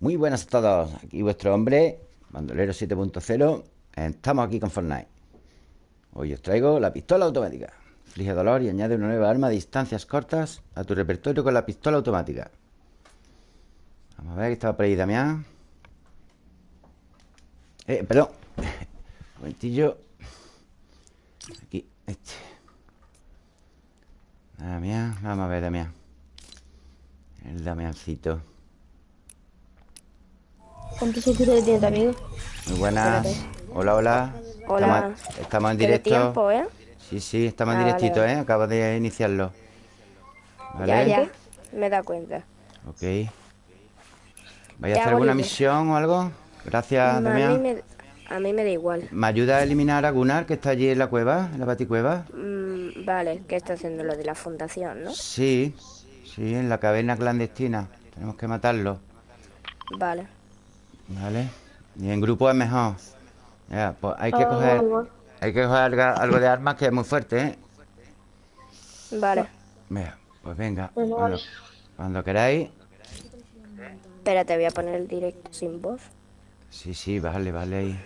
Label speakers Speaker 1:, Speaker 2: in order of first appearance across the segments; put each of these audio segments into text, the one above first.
Speaker 1: Muy buenas a todos. Aquí vuestro hombre, Bandolero 7.0. Estamos aquí con Fortnite. Hoy os traigo la pistola automática. Flige dolor y añade una nueva arma a distancias cortas a tu repertorio con la pistola automática. Vamos a ver que estaba por ahí Damián. Eh, perdón. Un momentillo. Aquí, este. Damián, vamos a ver, Damián. El Damiancito.
Speaker 2: ¿Cuántos suscriptores tienes, amigo?
Speaker 1: Muy buenas. Hola, hola.
Speaker 2: Hola.
Speaker 1: Estamos, estamos en
Speaker 2: ¿Qué
Speaker 1: directo.
Speaker 2: tiempo, eh?
Speaker 1: Sí, sí, estamos en
Speaker 2: Ah, vale,
Speaker 1: directito,
Speaker 2: vale.
Speaker 1: ¿eh? Acabo de iniciarlo. ¿Vale?
Speaker 2: Ya, ya. Me da cuenta.
Speaker 1: Ok. ¿Vais a hacer alguna misión o algo? Gracias,
Speaker 2: a, mí
Speaker 1: Damián.
Speaker 2: me, a mí me da igual.
Speaker 1: ¿Me ayuda a eliminar a Gunnar, que está allí en la cueva, en la baticueva?
Speaker 2: Mm, vale, ¿qué está haciendo lo de la fundación, no?
Speaker 1: Sí, sí, en la caverna clandestina. Tenemos que matarlo,
Speaker 2: Vale.
Speaker 1: ¿Vale? Y en grupo es mejor. Ya, pues hay que
Speaker 2: Ah,
Speaker 1: coger... Hay que coger algo, algo de armas que es muy fuerte, ¿eh?
Speaker 2: Vale.
Speaker 1: Mira, pues venga. Cuando, cuando queráis.
Speaker 2: Espérate, voy a poner el directo sin voz.
Speaker 1: Sí, sí, vale, vale ahí.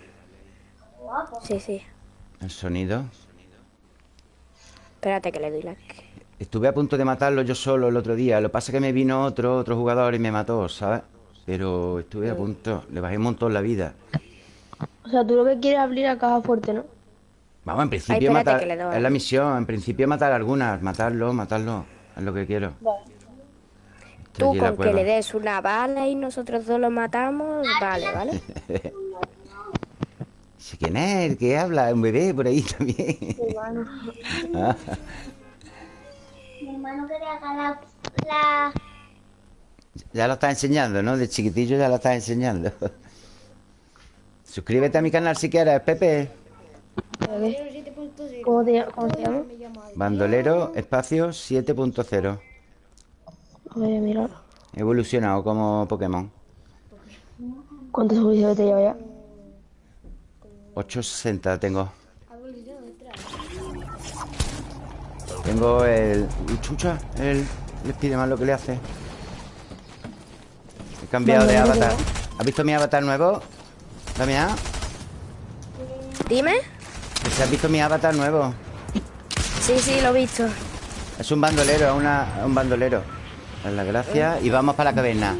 Speaker 2: Sí, sí.
Speaker 1: El sonido.
Speaker 2: Espérate que le doy la...
Speaker 1: Estuve a punto de matarlo yo solo el otro día. Lo que pasa es que me vino otro, otro jugador y me mató, ¿sabes? Pero estuve a punto. Le bajé un montón la vida.
Speaker 3: O sea, tú lo que quieres es abrir la caja fuerte, ¿no?
Speaker 1: Vamos, en principio
Speaker 2: Ay,
Speaker 1: matar. Es la misión. En principio matar algunas. Matarlo, matarlo. Es lo que quiero.
Speaker 2: Tú con que le des una bala y nosotros dos lo matamos, vale, ¿vale?
Speaker 1: Sí, ¿Quién es el que habla? Un bebé por ahí también. Ah,
Speaker 4: Mi hermano quería ganar la...
Speaker 1: ya lo está enseñando, ¿no? De chiquitillo ya lo está enseñando. Suscríbete a mi canal si quieres, Pepe.
Speaker 3: ¿Cómo te, cómo te llamas?
Speaker 1: Bandolero, espacio 7.0.
Speaker 3: Voy a mirar.
Speaker 1: He evolucionado como Pokémon.
Speaker 3: ¿Cuántos suscriptores te lleva ya?
Speaker 1: 860 tengo. Tengo el... Uy, chucha, el... Le pide más lo que le hace. Cambiado de avatar. ¿Has visto mi avatar nuevo? Damián.
Speaker 2: Dime.
Speaker 1: ¿Se has visto mi avatar nuevo?
Speaker 2: Sí, sí, lo he visto.
Speaker 1: Es un bandolero, es una- un bandolero. Es la gracia. Y vamos para la caverna.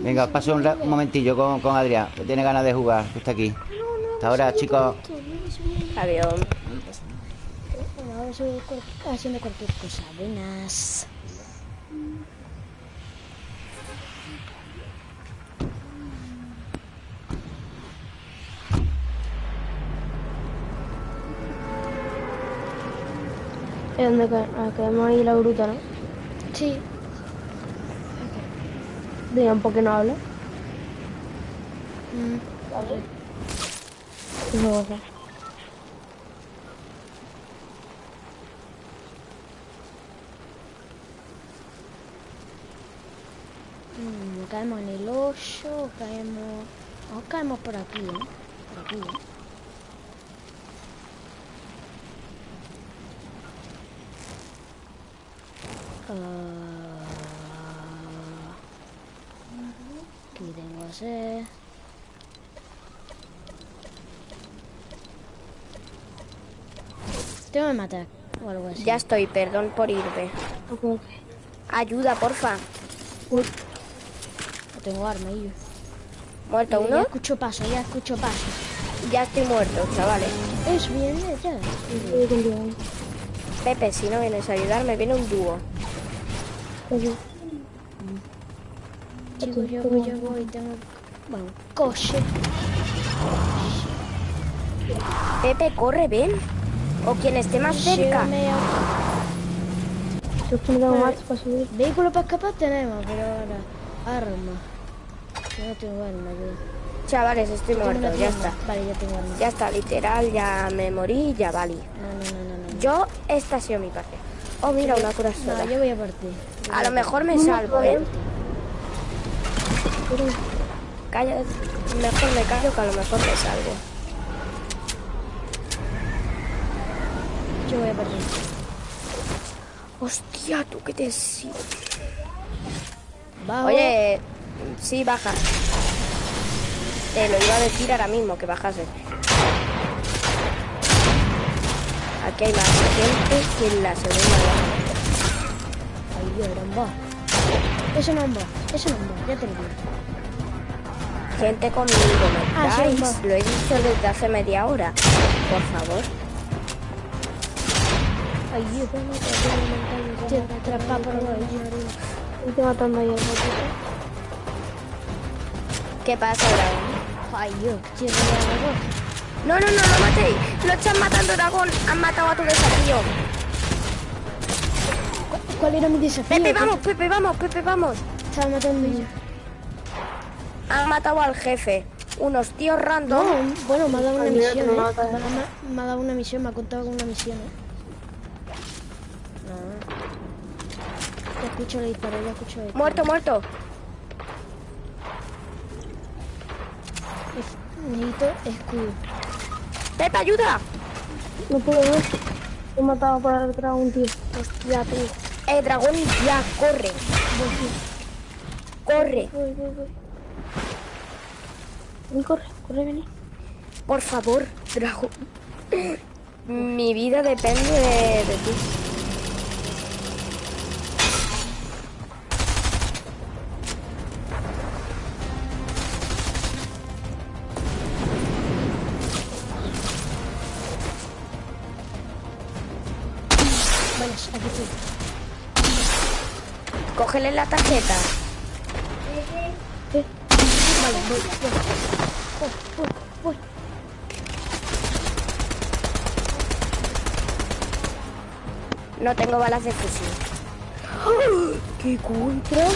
Speaker 1: Venga, os paso un, un momentillo con, con Adrián, que tiene ganas de jugar, que está aquí. Hasta ahora, chicos.
Speaker 2: Adiós.
Speaker 4: Haciendo cualquier cosa. Buenas.
Speaker 3: Es donde ah, caemos ahí la gruta, ¿no?
Speaker 4: Sí.
Speaker 3: Digan, ¿por qué no habla?
Speaker 4: Mm,
Speaker 3: a ser.
Speaker 4: mm, caemos en el hoyo, caemos... No, caemos por aquí, ¿eh? Por aquí, ¿eh? Ah. Aquí tengo sed. Tengo que matar o algo así.
Speaker 2: Ya estoy, perdón por irme. Ayuda, porfa.
Speaker 3: Uy,
Speaker 4: No tengo arma y yo.
Speaker 2: ¿Muerto
Speaker 4: Ya
Speaker 2: uno?
Speaker 4: escucho paso, ya escucho paso.
Speaker 2: Ya estoy muerto, chavales.
Speaker 4: Es bien, ya.
Speaker 2: Pepe, si no vienes a ayudarme, viene un dúo.
Speaker 4: Chicos, yo voy, yo voy, tengo... Bueno, coche.
Speaker 2: Pepe, corre, ven. O quien esté más cerca.
Speaker 3: Tengo más para subir.
Speaker 4: Vehículo para escapar tenemos, pero ahora... Arma. Yo no tengo arma, yo.
Speaker 2: Chavales, estoy muerto, ya está.
Speaker 4: Vale, ya tengo arma.
Speaker 2: Ya está, literal, ya me morí, ya valí.
Speaker 4: No, no, no, no, no.
Speaker 2: Yo, esta ha sido mi parte. Oh, mira, una corazón.
Speaker 4: No, yo voy a partir.
Speaker 2: A lo mejor me salvo, ¿eh? Calla, mejor me callo que a lo mejor me salvo.
Speaker 4: Yo voy a partir.
Speaker 2: Hostia, tú que te...
Speaker 4: Bajo.
Speaker 2: Oye, Sí, baja. Te lo iba a decir ahora mismo, que bajase. Aquí hay más gente que en la segunda guerra.
Speaker 4: Ay, Dios, era un Eso no es un boss, eso no es un boss, ya te lo digo.
Speaker 2: Gente conmigo, ¿me
Speaker 4: Ah, sí.
Speaker 2: Lo he dicho desde hace media hora. Por favor.
Speaker 4: Ay, Dios, te atrapa por ahí.
Speaker 3: Estoy matando ahí al gatito.
Speaker 2: ¿Qué pasa, dragón?
Speaker 4: Ay, Dios, tío, no
Speaker 2: No, no, no, no matéis. Lo están matando, dragón. Han matado a tu desafío.
Speaker 4: ¿Cuál era mi desafío?
Speaker 2: Pepe, vamos, Pepe, vamos, Pepe, vamos.
Speaker 4: Estaba matando yo.
Speaker 2: Han matado al jefe. Unos tíos
Speaker 4: No,
Speaker 2: random.
Speaker 4: bueno, me ha dado una
Speaker 3: Ay,
Speaker 4: misión, ¿eh? Me, ha- me ha dado una misión, me ha contado con una misión, ¿eh? Ya escucho el disparo, ya escucho el disparo.
Speaker 2: Muerto, muerto.
Speaker 4: Es- Necesito escudo.
Speaker 2: Pepe, ayuda.
Speaker 3: No puedo ver. He matado por detrás a un tío.
Speaker 4: Hostia, tú.
Speaker 2: Eh, dragón, ya, corre. Corre.
Speaker 3: Voy, voy, voy. Ven, corre, corre, vení.
Speaker 2: Por favor, dragón. Mi vida depende de, de ti. Cógele la tarjeta.
Speaker 4: Vale, voy, voy. Voy.
Speaker 2: No tengo balas de fusil. ¡Qué contra!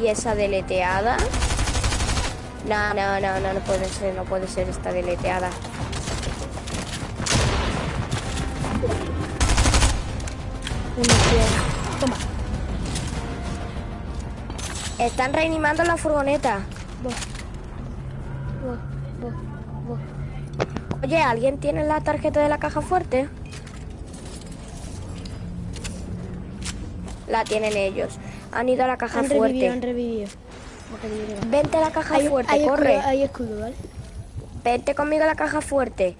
Speaker 2: ¿Y esa deleteada? No, no, no, no, no puede ser, no puede ser esta deleteada.
Speaker 4: Toma.
Speaker 2: Están reanimando la furgoneta.
Speaker 4: Voy. Voy, voy, voy.
Speaker 2: Oye, ¿alguien tiene la tarjeta de la caja fuerte? La tienen ellos. Han ido a la caja
Speaker 4: Han revivido, han
Speaker 2: fuerte.
Speaker 4: revivido.
Speaker 2: Vente a la caja
Speaker 4: Hay,
Speaker 2: fuerte,
Speaker 4: hay
Speaker 2: corre.
Speaker 4: escudo, hay escudo, ¿vale?
Speaker 2: Vente conmigo a la caja fuerte.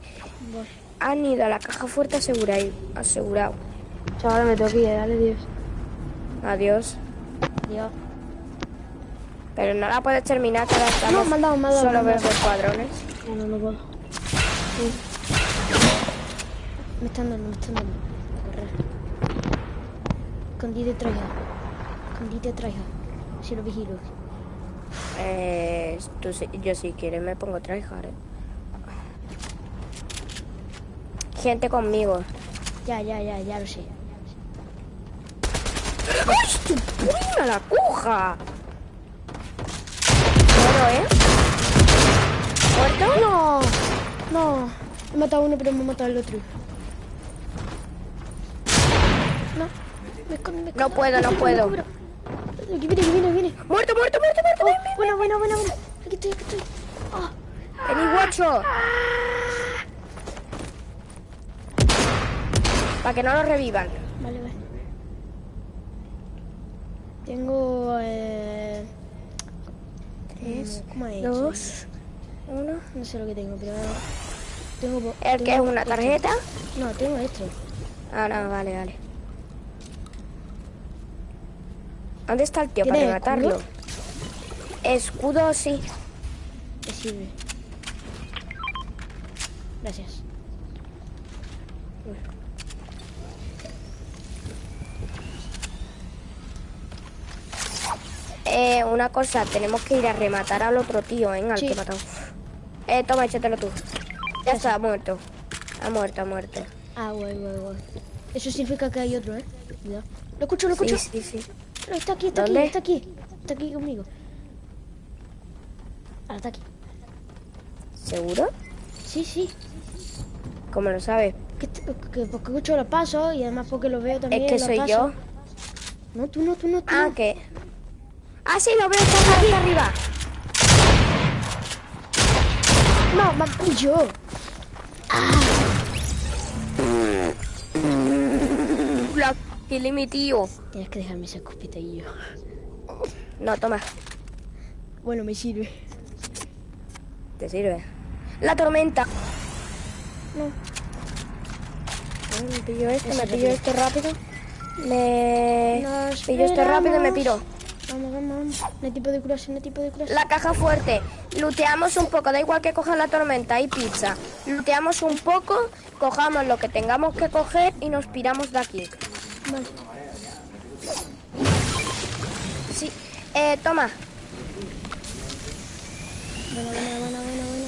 Speaker 2: Han ido a la caja fuerte asegurado. asegurado.
Speaker 3: Chaval, me tengo que ir, dale, Dios.
Speaker 2: Adiós.
Speaker 4: Dios.
Speaker 2: Pero no la puedes terminar, que ahora estamos
Speaker 4: No, me dado, me dado,
Speaker 2: solo
Speaker 4: me han
Speaker 2: ver dos cuadrones.
Speaker 3: No, no, no puedo.
Speaker 4: Me están dando, me están dando. Correr. Escondite traiga. Escondite traiga. Si lo vigilo.
Speaker 2: Eh, tú sí- yo si quieres me pongo tryhard, eh. Gente conmigo.
Speaker 4: Ya, ya, ya, ya lo sé.
Speaker 2: ¡Ay, tu puño la cuja! Bueno, ¿eh? ¿Muerto?
Speaker 4: ¡No! No. He matado a uno, pero me he matado al otro. No. Me escondo, me escondo.
Speaker 2: No puedo, no puedo.
Speaker 4: Aquí viene, aquí viene, aquí viene.
Speaker 2: ¡Muerto, muerto, muerto, muerto!
Speaker 4: Oh, bueno, bueno, bueno, bueno. Aquí estoy, aquí estoy. Oh.
Speaker 2: ¡Vení, guacho! Para que no lo revivan.
Speaker 4: Vale, vale. Tengo. Eh...
Speaker 2: Tres,
Speaker 4: ¿Cómo he hecho?
Speaker 2: dos, uno.
Speaker 4: No sé lo que tengo, pero. Tengo.
Speaker 2: ¿El que es una
Speaker 4: esto.
Speaker 2: tarjeta?
Speaker 4: No, tengo esto.
Speaker 2: Ah, no, vale, vale. ¿Dónde está el tío para
Speaker 4: ¿Tienes
Speaker 2: matarlo? Escudo, sí.
Speaker 4: Me sirve. Gracias.
Speaker 2: Eh, una cosa, tenemos que ir a rematar al otro tío, ¿eh? Al
Speaker 4: Sí.
Speaker 2: que he matado. Eh, toma, échatelo tú. Ya está, ha muerto. Ha muerto, ha muerto.
Speaker 4: Ah, guay, guay, guay. Eso significa que hay otro, ¿eh? Cuidado. Lo escucho, lo escucho.
Speaker 2: Sí, sí, sí.
Speaker 4: No, está aquí, está
Speaker 2: ¿Dónde?
Speaker 4: aquí, está aquí. Está aquí conmigo. Ahora está aquí.
Speaker 2: ¿Seguro?
Speaker 4: Sí, sí.
Speaker 2: ¿Cómo lo sabes?
Speaker 4: Que, porque escucho los pasos y además porque los veo también.
Speaker 2: Es que
Speaker 4: los
Speaker 2: soy
Speaker 4: pasos.
Speaker 2: yo.
Speaker 4: No, tú no, tú no, tú
Speaker 2: Ah,
Speaker 4: no.
Speaker 2: que... Ah, sí, lo veo, está aquí arriba.
Speaker 4: No, ma- yo.
Speaker 2: La- Kill mi tío.
Speaker 4: Tienes que dejarme ese escopetillo.
Speaker 2: No, toma.
Speaker 4: Bueno, me sirve.
Speaker 2: Te sirve. La tormenta.
Speaker 4: No.
Speaker 2: Me pillo este, me pillo esto rápido. Me
Speaker 4: Nos
Speaker 2: pillo esto rápido y me piro.
Speaker 4: Vamos, vamos, vamos. No hay tipo de curación, no hay tipo de curación.
Speaker 2: La caja fuerte. Luteamos un poco, da igual que coja la tormenta y pizza. Luteamos un poco, cojamos lo que tengamos que coger y nos piramos de aquí.
Speaker 4: Vale.
Speaker 2: Sí. Eh, toma.
Speaker 4: Bueno, bueno, bueno, bueno, bueno.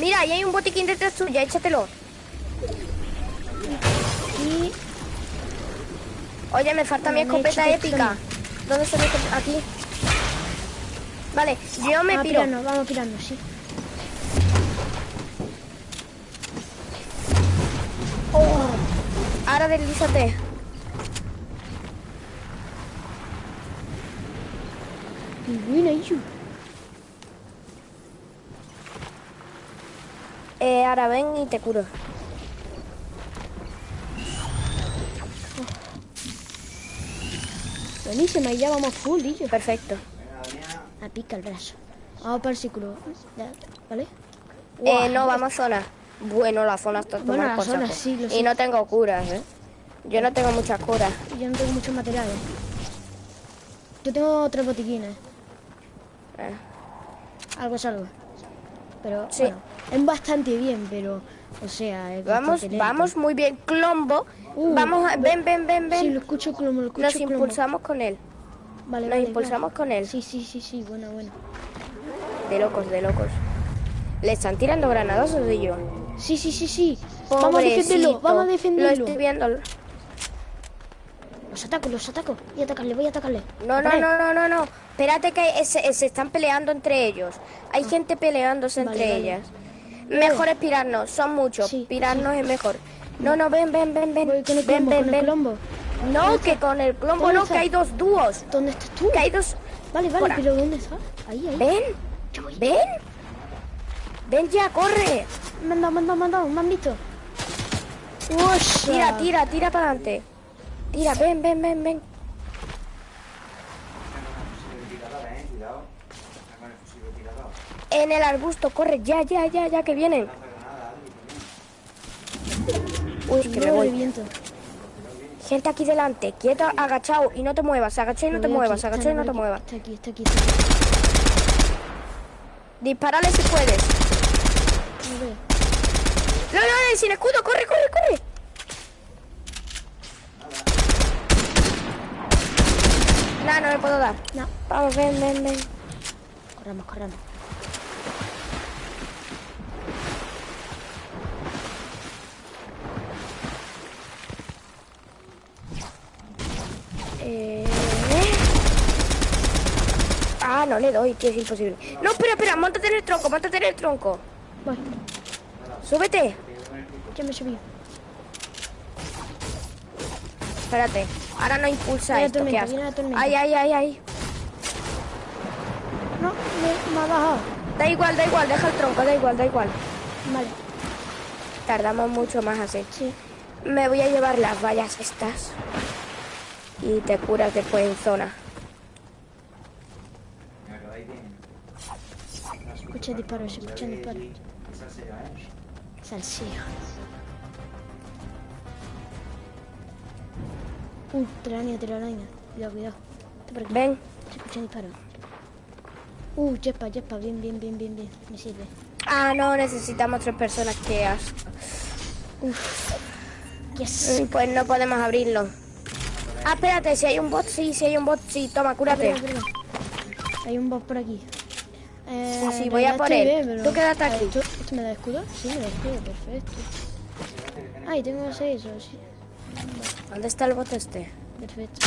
Speaker 2: Mira, ahí hay un botiquín detrás tuya, échatelo.
Speaker 4: Y
Speaker 2: Oye, me falta mi escopeta épica. ¿Dónde está mi escopeta? Aquí. Vale, yo me piro.
Speaker 4: pirarnos, vamos a pirarnos, sí.
Speaker 2: Ahora deslízate. Eh, ahora ven y te curo.
Speaker 4: Buenísima, y ya vamos full, Iyu.
Speaker 2: Perfecto.
Speaker 4: A pica el brazo. Vamos para el círculo. ¿Vale?
Speaker 2: Eh, no, vamos a zona. Bueno, la zona está
Speaker 4: Bueno, la
Speaker 2: por
Speaker 4: zona, sí,
Speaker 2: Y
Speaker 4: sé.
Speaker 2: no tengo curas, ¿eh? Yo no tengo muchas curas.
Speaker 4: Yo no tengo muchos materiales. Yo tengo tres botiquines.
Speaker 2: Eh.
Speaker 4: Algo es algo. Pero,
Speaker 2: Sí.
Speaker 4: bueno, es bastante bien, pero, o sea, es
Speaker 2: Vamos, vamos muy bien. Clombo.
Speaker 4: Uh,
Speaker 2: vamos a... Ven, ven, ven, ven.
Speaker 4: Sí, lo escucho como lo escucho
Speaker 2: Nos impulsamos con él.
Speaker 4: Vale,
Speaker 2: Nos
Speaker 4: vale,
Speaker 2: impulsamos
Speaker 4: vale.
Speaker 2: con él.
Speaker 4: Sí, sí, sí, sí, bueno, bueno.
Speaker 2: De locos, de locos. Le están tirando granadas o yo.
Speaker 4: Sí, sí, sí, sí. Vamos a defenderlo, vamos a
Speaker 2: Lo
Speaker 4: defenderlo.
Speaker 2: estoy viendo.
Speaker 4: Los ataco, los ataco. Voy a atacarle, voy a atacarle.
Speaker 2: No, no, no, no, no, no. Espérate que se, se están peleando entre ellos. Hay gente peleándose
Speaker 4: Vale,
Speaker 2: entre
Speaker 4: vale.
Speaker 2: ellas. Mejor es pirarnos, son muchos.
Speaker 4: Sí,
Speaker 2: pirarnos es mejor. No, no, ven, ven, ven, ven.
Speaker 4: Voy con el
Speaker 2: ven,
Speaker 4: clombo,
Speaker 2: ven,
Speaker 4: con el
Speaker 2: ven.
Speaker 4: clombo.
Speaker 2: No, que con el clombo
Speaker 4: ¿Dónde
Speaker 2: no,
Speaker 4: está?
Speaker 2: que hay dos dúos.
Speaker 4: ¿Dónde estás tú?
Speaker 2: Que hay dos.
Speaker 4: Vale, vale, pero ¿dónde está? Ahí, ahí.
Speaker 2: Ven, ven. Ven ya, corre.
Speaker 4: Me han dado, me han dado, me han dado, me han visto. Ush.
Speaker 2: Tira, tira, tira para adelante. Tira, ven, ven, ven, ven. En el arbusto, corre, ya, ya, ya, ya, que vienen. Uy, que me voy.
Speaker 4: viento.
Speaker 2: Gente aquí delante, quieto, agachado y no te muevas, agachado y no te muevas, agachado y no te muevas.
Speaker 4: Está aquí, está aquí, está aquí.
Speaker 2: Disparale si puedes.
Speaker 4: No.
Speaker 2: No, no, no, sin escudo, corre, corre, corre. No, no le puedo dar.
Speaker 4: No,
Speaker 2: Vamos, ven, ven, ven.
Speaker 4: corramos, corramos.
Speaker 2: Eh... Ah, no le doy, tío, es imposible. No, espera, espera, montate en el tronco, montate en el tronco.
Speaker 4: Voy,
Speaker 2: Súbete.
Speaker 4: ya me subí.
Speaker 2: Espérate, ahora no impulsa
Speaker 4: Viene
Speaker 2: esto,
Speaker 4: tormenta,
Speaker 2: qué. Ay, ay, ay, ay.
Speaker 4: No, me, me ha bajado.
Speaker 2: Da igual, da igual, deja el tronco, da igual, da igual.
Speaker 4: Vale,
Speaker 2: Tardamos mucho más así.
Speaker 4: sí.
Speaker 2: Me voy a llevar las vallas estas. Y te curas después en zona.
Speaker 4: Escucha disparos, escucha disparos. Salseo. Uh, telaraña, telaraña. Cuidado, cuidado.
Speaker 2: Ven,
Speaker 4: Se escuchan disparos. Uh, jetpa, jetpa. Bien, bien, bien, bien, bien. Me sirve.
Speaker 2: Ah, no, necesitamos tres personas que as-
Speaker 4: Yes.
Speaker 2: Mm, Pues no podemos abrirlo. Ah, espérate, si hay un bot, sí, si hay un bot, sí, toma, cúrate.
Speaker 4: Perdón. Hay un boss por aquí. Eh,
Speaker 2: Sí, voy a por él.
Speaker 4: bien, pero-
Speaker 2: Tú quédate aquí.
Speaker 4: ¿tú- ¿Esto me da escudo? Sí, me da escudo, perfecto. Ay, tengo seis, o sí.
Speaker 2: ¿Dónde está el bot este?
Speaker 4: Perfecto.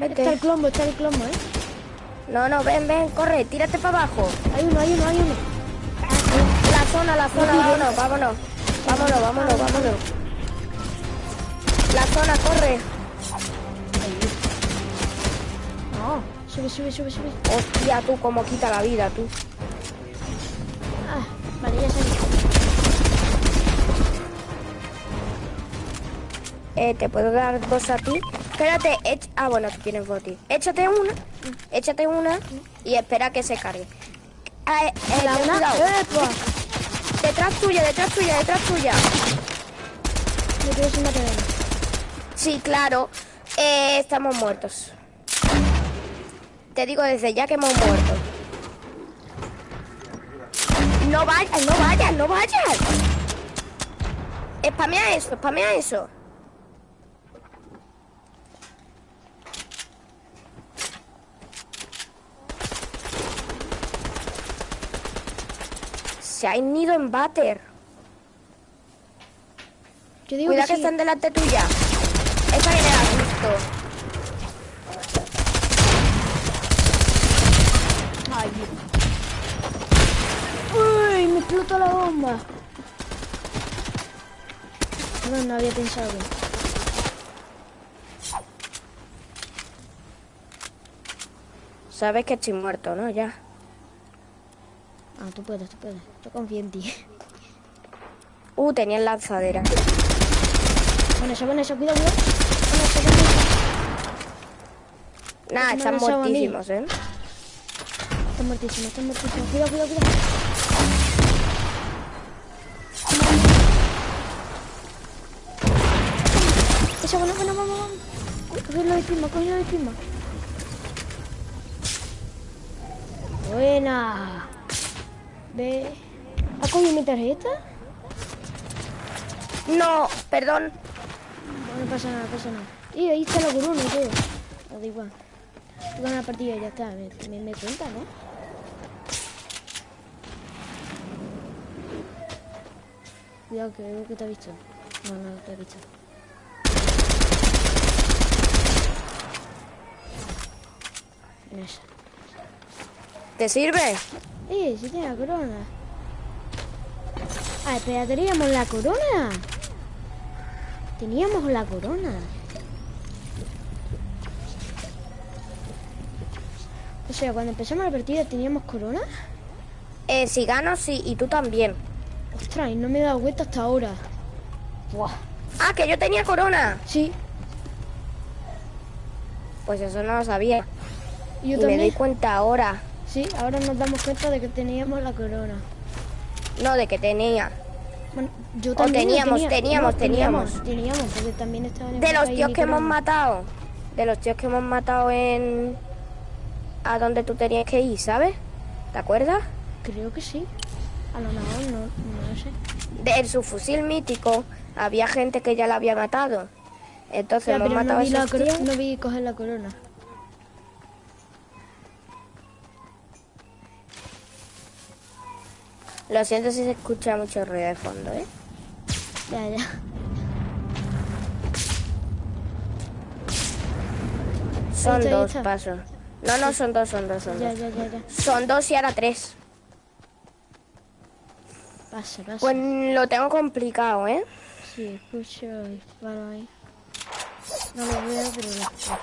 Speaker 4: Está el
Speaker 2: Vete.
Speaker 4: clombo, está el clombo, ¿eh?
Speaker 2: No, no, ven, ven, corre, tírate para abajo.
Speaker 4: Hay uno, hay uno, hay uno.
Speaker 2: La zona, la zona, vámonos, vámonos. Vámonos, vámonos, vámonos. La zona, corre.
Speaker 4: No, sube, sube, sube, sube.
Speaker 2: Hostia, tú, cómo quita la vida, tú.
Speaker 4: Ah, vale, ya salí.
Speaker 2: Eh, te puedo dar dos a ti. Espérate, ech- ah, bueno, tú tienes boti. Échate una, échate una y espera que se cargue. Ah, eh, eh,
Speaker 4: La
Speaker 2: ten
Speaker 4: una.
Speaker 2: cuidado.
Speaker 4: ¡Epa!
Speaker 2: Detrás tuya, detrás tuya, detrás tuya.
Speaker 4: Me quedo sin.
Speaker 2: Sí, claro. Eh, estamos muertos. Te digo desde ya que hemos muerto. No vayas, no vayas, no vayas. Spamea eso, spamea eso. Se ha ido en váter.
Speaker 4: Yo digo
Speaker 2: Cuidado
Speaker 4: que
Speaker 2: que
Speaker 4: sí.
Speaker 2: están delante tuya. Esa viene a justo.
Speaker 4: Ay, Uy, me explotó la bomba. No, no había pensado bien.
Speaker 2: Sabes que estoy muerto, ¿no? Ya.
Speaker 4: Ah, tú puedes, tú puedes. Yo confío en ti.
Speaker 2: Uh, tenía lanzadera.
Speaker 4: Bueno, eso, bueno, eso, cuidado, cuidado.
Speaker 2: Nah, están muertísimos, ¿eh?
Speaker 4: Está muertísimo, está muertísimo. Cuidado, cuidado, cuidado. Esa, bueno, bueno, vamos, vamos. Cogedlo de prima, cogedlo de prima. Buena. Ve. ¿Has cogido mi tarjeta?
Speaker 2: No, perdón.
Speaker 4: No, no pasa nada, pasa nada. Y ahí está la corona todo. No, da igual. Tú ganas la partida ya está. Me, me, me cuenta, ¿no? Cuidado que veo que te ha visto. No, no te ha visto.
Speaker 2: ¿Te sirve?
Speaker 4: ¡Eh! Sí tiene la corona. Ah, espera, teníamos la corona. Teníamos la corona. O sea, cuando empezamos la partida teníamos corona.
Speaker 2: Eh, si gano, sí, y tú también.
Speaker 4: Ostras, y no me he dado cuenta hasta ahora. Buah.
Speaker 2: Ah, que yo tenía corona.
Speaker 4: Sí,
Speaker 2: Pues eso no lo sabía.
Speaker 4: Y yo
Speaker 2: y me doy
Speaker 4: también.
Speaker 2: cuenta ahora.
Speaker 4: Sí, ahora nos damos cuenta de que teníamos la corona.
Speaker 2: No, de que tenía.
Speaker 4: Bueno, yo
Speaker 2: O
Speaker 4: también.
Speaker 2: teníamos,
Speaker 4: tenía-
Speaker 2: teníamos,
Speaker 4: no,
Speaker 2: teníamos.
Speaker 4: Teníamos, porque también estaban en
Speaker 2: De los tíos que hemos matado. De los tíos que hemos matado en... A donde tú tenías que ir, ¿sabes? ¿Te acuerdas?
Speaker 4: Creo que sí. A lo mejor no, no lo sé.
Speaker 2: De en su fusil mítico había gente que ya la había matado. Entonces
Speaker 4: Ya,
Speaker 2: hemos
Speaker 4: pero
Speaker 2: matado
Speaker 4: no
Speaker 2: a
Speaker 4: vi, la
Speaker 2: esos
Speaker 4: coro-
Speaker 2: tíos.
Speaker 4: no vi coger la corona.
Speaker 2: Lo siento si se escucha mucho ruido de fondo, ¿eh?
Speaker 4: Ya, ya.
Speaker 2: Son dos pasos. No, no, son dos, son dos, son
Speaker 4: Ya,
Speaker 2: dos.
Speaker 4: ya, ya, ya.
Speaker 2: Son dos y ahora tres.
Speaker 4: Pasa, pasa.
Speaker 2: Pues lo tengo complicado, ¿eh?
Speaker 4: Sí, escucho disparo ahí. No lo veo, pero lo escucho.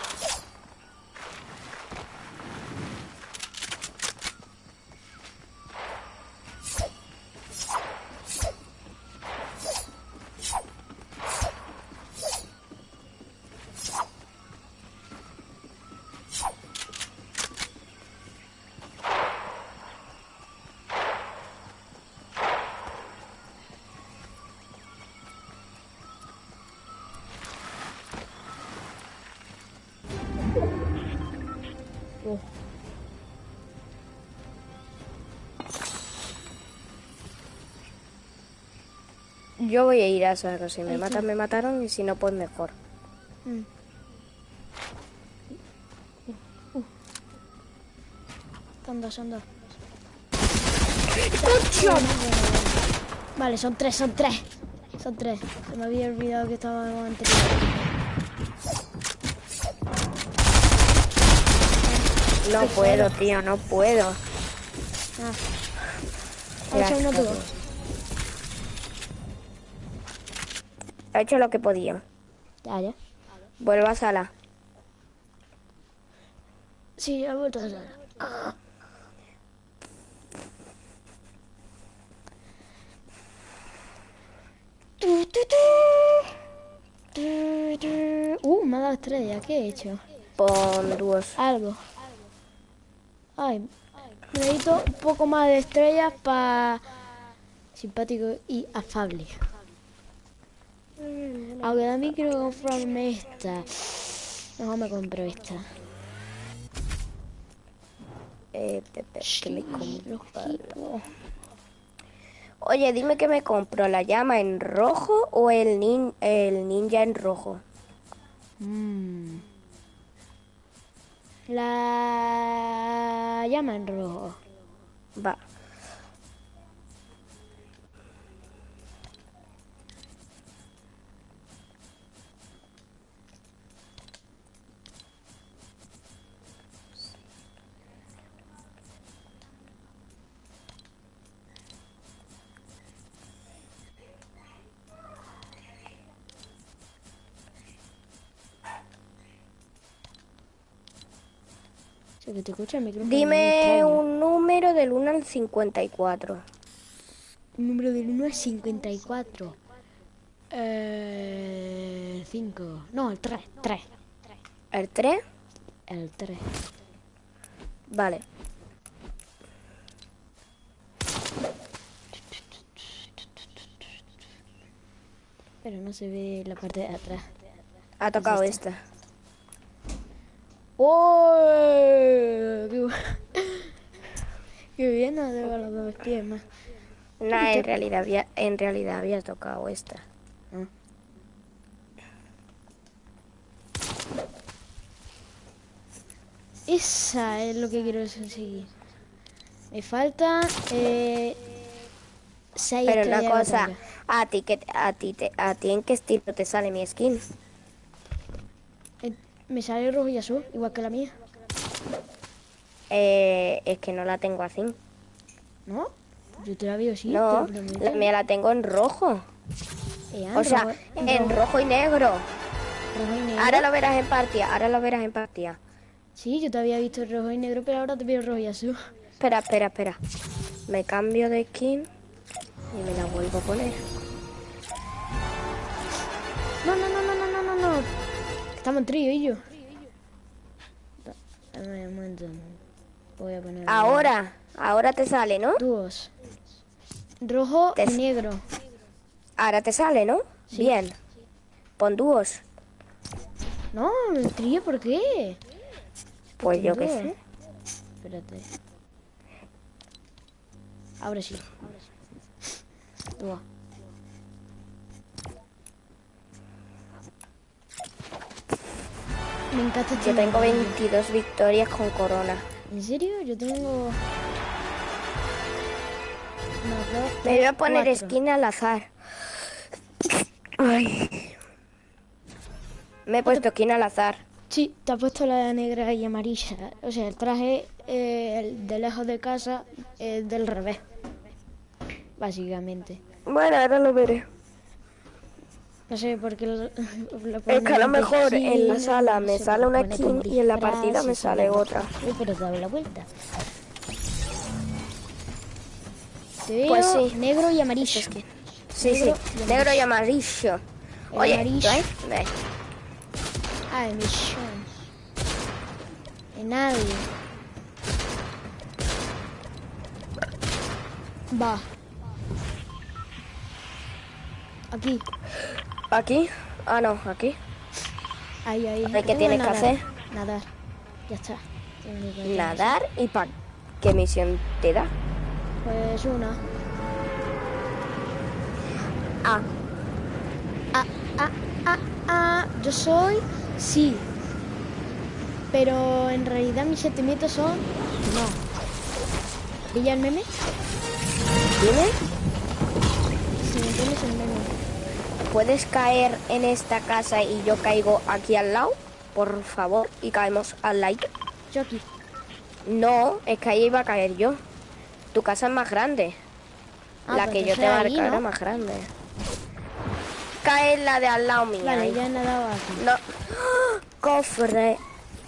Speaker 2: Yo voy a ir a saco. Si me matan, me mataron. Y si no, pues mejor.
Speaker 4: mm. Uh. Son dos, son dos. Vale, son tres, son tres. Son tres. Se me había olvidado que estaba anterior.
Speaker 2: No puedo, tío, no puedo.
Speaker 4: Ah. Hecho uno
Speaker 2: He hecho lo que podía.
Speaker 4: Ya, ya.
Speaker 2: Vuelvo a sala.
Speaker 4: Sí, ya he vuelto a sala. Uh, me ha dado estrella. ¿Qué he hecho?
Speaker 2: Pon dúos.
Speaker 4: Algo. Ay, necesito un poco más de estrellas para simpático y afable. Aunque también quiero comprarme esta. Mejor me compro esta.
Speaker 2: Eh, pe- pe- ¿qué me compro?
Speaker 4: Rojito.
Speaker 2: Oye, dime que me compro la llama en rojo o el, nin- el ninja en rojo.
Speaker 4: Mm. La llama en rojo.
Speaker 2: Va.
Speaker 4: Se te escucha el micrófono.
Speaker 2: Dime un número del 1 al 54.
Speaker 4: Un número del 1 al 54. Eh, 5. No, el 3. 3.
Speaker 2: ¿El 3?
Speaker 4: El 3.
Speaker 2: Vale.
Speaker 4: Pero no se ve la parte de atrás.
Speaker 2: Ha tocado esta.
Speaker 4: ¡Oh! ¡Qué, Qué bien, no los dos pies más.
Speaker 2: Nah, en realidad había, en realidad había tocado esta.
Speaker 4: Esa es lo que quiero conseguir. Me falta eh, seis
Speaker 2: Pero una cosa, a ti que a ti te, a ti en qué estilo te sale mi skin?
Speaker 4: Me sale rojo y azul, igual que la mía.
Speaker 2: Eh, es que no la tengo así.
Speaker 4: ¿No? Yo te la veo así.
Speaker 2: No, la mía la tengo en rojo.
Speaker 4: Eh,
Speaker 2: O sea, en
Speaker 4: rojo-
Speaker 2: rojo y negro.
Speaker 4: rojo y negro.
Speaker 2: Ahora lo verás en partida, ahora lo verás en partida.
Speaker 4: Sí, yo te había visto rojo y negro, pero ahora te veo rojo y azul.
Speaker 2: Espera, espera, espera. Me cambio de skin y me la vuelvo a poner.
Speaker 4: No, no, no. Estamos en trío y yo. Da- Dame un momento. Voy a poner
Speaker 2: Ahora, ahora te sale, ¿no?
Speaker 4: dúos. Rojo
Speaker 2: Te-
Speaker 4: y negro.
Speaker 2: Ahora te sale, ¿no? Bien. Pon dúos.
Speaker 4: No, el trío, ¿por qué?
Speaker 2: Pues yo qué sé.
Speaker 4: Espérate. Ahora sí. Dúo. Me encanta
Speaker 2: Yo tengo
Speaker 4: juego.
Speaker 2: 22 victorias con corona.
Speaker 4: ¿En serio? Yo tengo...
Speaker 2: Me voy a poner
Speaker 4: cuatro.
Speaker 2: skin al azar. Ay. Me he puesto skin al azar.
Speaker 4: Sí, te ha puesto la negra y amarilla. O sea, el traje eh, el de lejos de casa es del revés. Básicamente.
Speaker 2: Bueno, ahora lo veré.
Speaker 4: No sé por qué lo, lo
Speaker 2: Es que a lo mejor
Speaker 4: skin,
Speaker 2: en la sala me sale una skin y en la partida me sale otra.
Speaker 4: Uy, pero te la vuelta. Te veo
Speaker 2: Pues sí.
Speaker 4: negro y amarillo.
Speaker 2: Sí, sí.
Speaker 4: Negro y
Speaker 2: Negro y amarillo.
Speaker 4: El
Speaker 2: Oye,
Speaker 4: amarillo.
Speaker 2: ¿ves?
Speaker 4: Ah, emisión. En nadie. Va. Aquí.
Speaker 2: ¿Aquí? Ah, no, aquí.
Speaker 4: Ahí, ahí.
Speaker 2: ¿qué
Speaker 4: Tengo
Speaker 2: tienes que hacer?
Speaker 4: Nadar. Ya está.
Speaker 2: Nadar y pa... ¿Qué misión te da?
Speaker 4: Pues una.
Speaker 2: Ah,
Speaker 4: Ah, ah, ah, ah. Yo soy. Sí. Pero en realidad mis sentimientos son. No. ¿Pilla el meme?
Speaker 2: ¿tiene?
Speaker 4: Si me el meme.
Speaker 2: ¿Puedes caer en esta casa y yo caigo aquí al lado? Por favor, y caemos al lado.
Speaker 4: Yo aquí.
Speaker 2: No, es que ahí iba a caer yo. Tu casa es más grande.
Speaker 4: Ah,
Speaker 2: la
Speaker 4: pues
Speaker 2: que yo te era
Speaker 4: ¿no?
Speaker 2: más grande. Cae en la de al lado mía.
Speaker 4: Vale, ya he.
Speaker 2: No. Cofre.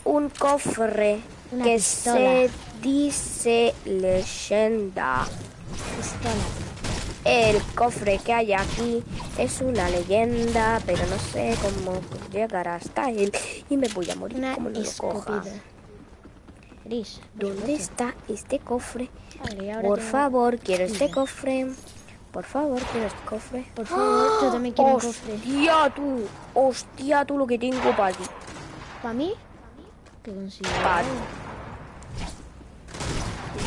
Speaker 2: Un cofre
Speaker 4: Una
Speaker 2: que
Speaker 4: pistola.
Speaker 2: se dice leyenda.
Speaker 4: Pistola.
Speaker 2: El cofre que hay aquí es una leyenda, pero no sé cómo llegar hasta él y me voy a morir
Speaker 4: Una
Speaker 2: como no lo coja.
Speaker 4: Gris.
Speaker 2: ¿Dónde está este cofre?
Speaker 4: Vale,
Speaker 2: Por favor, quiero este cofre. Por favor, quiero este cofre.
Speaker 4: Por favor, yo también quiero un cofre.
Speaker 2: Hostia, tú. Hostia, tú lo que tengo para ti.
Speaker 4: ¿Para mí? ¿Qué consigo?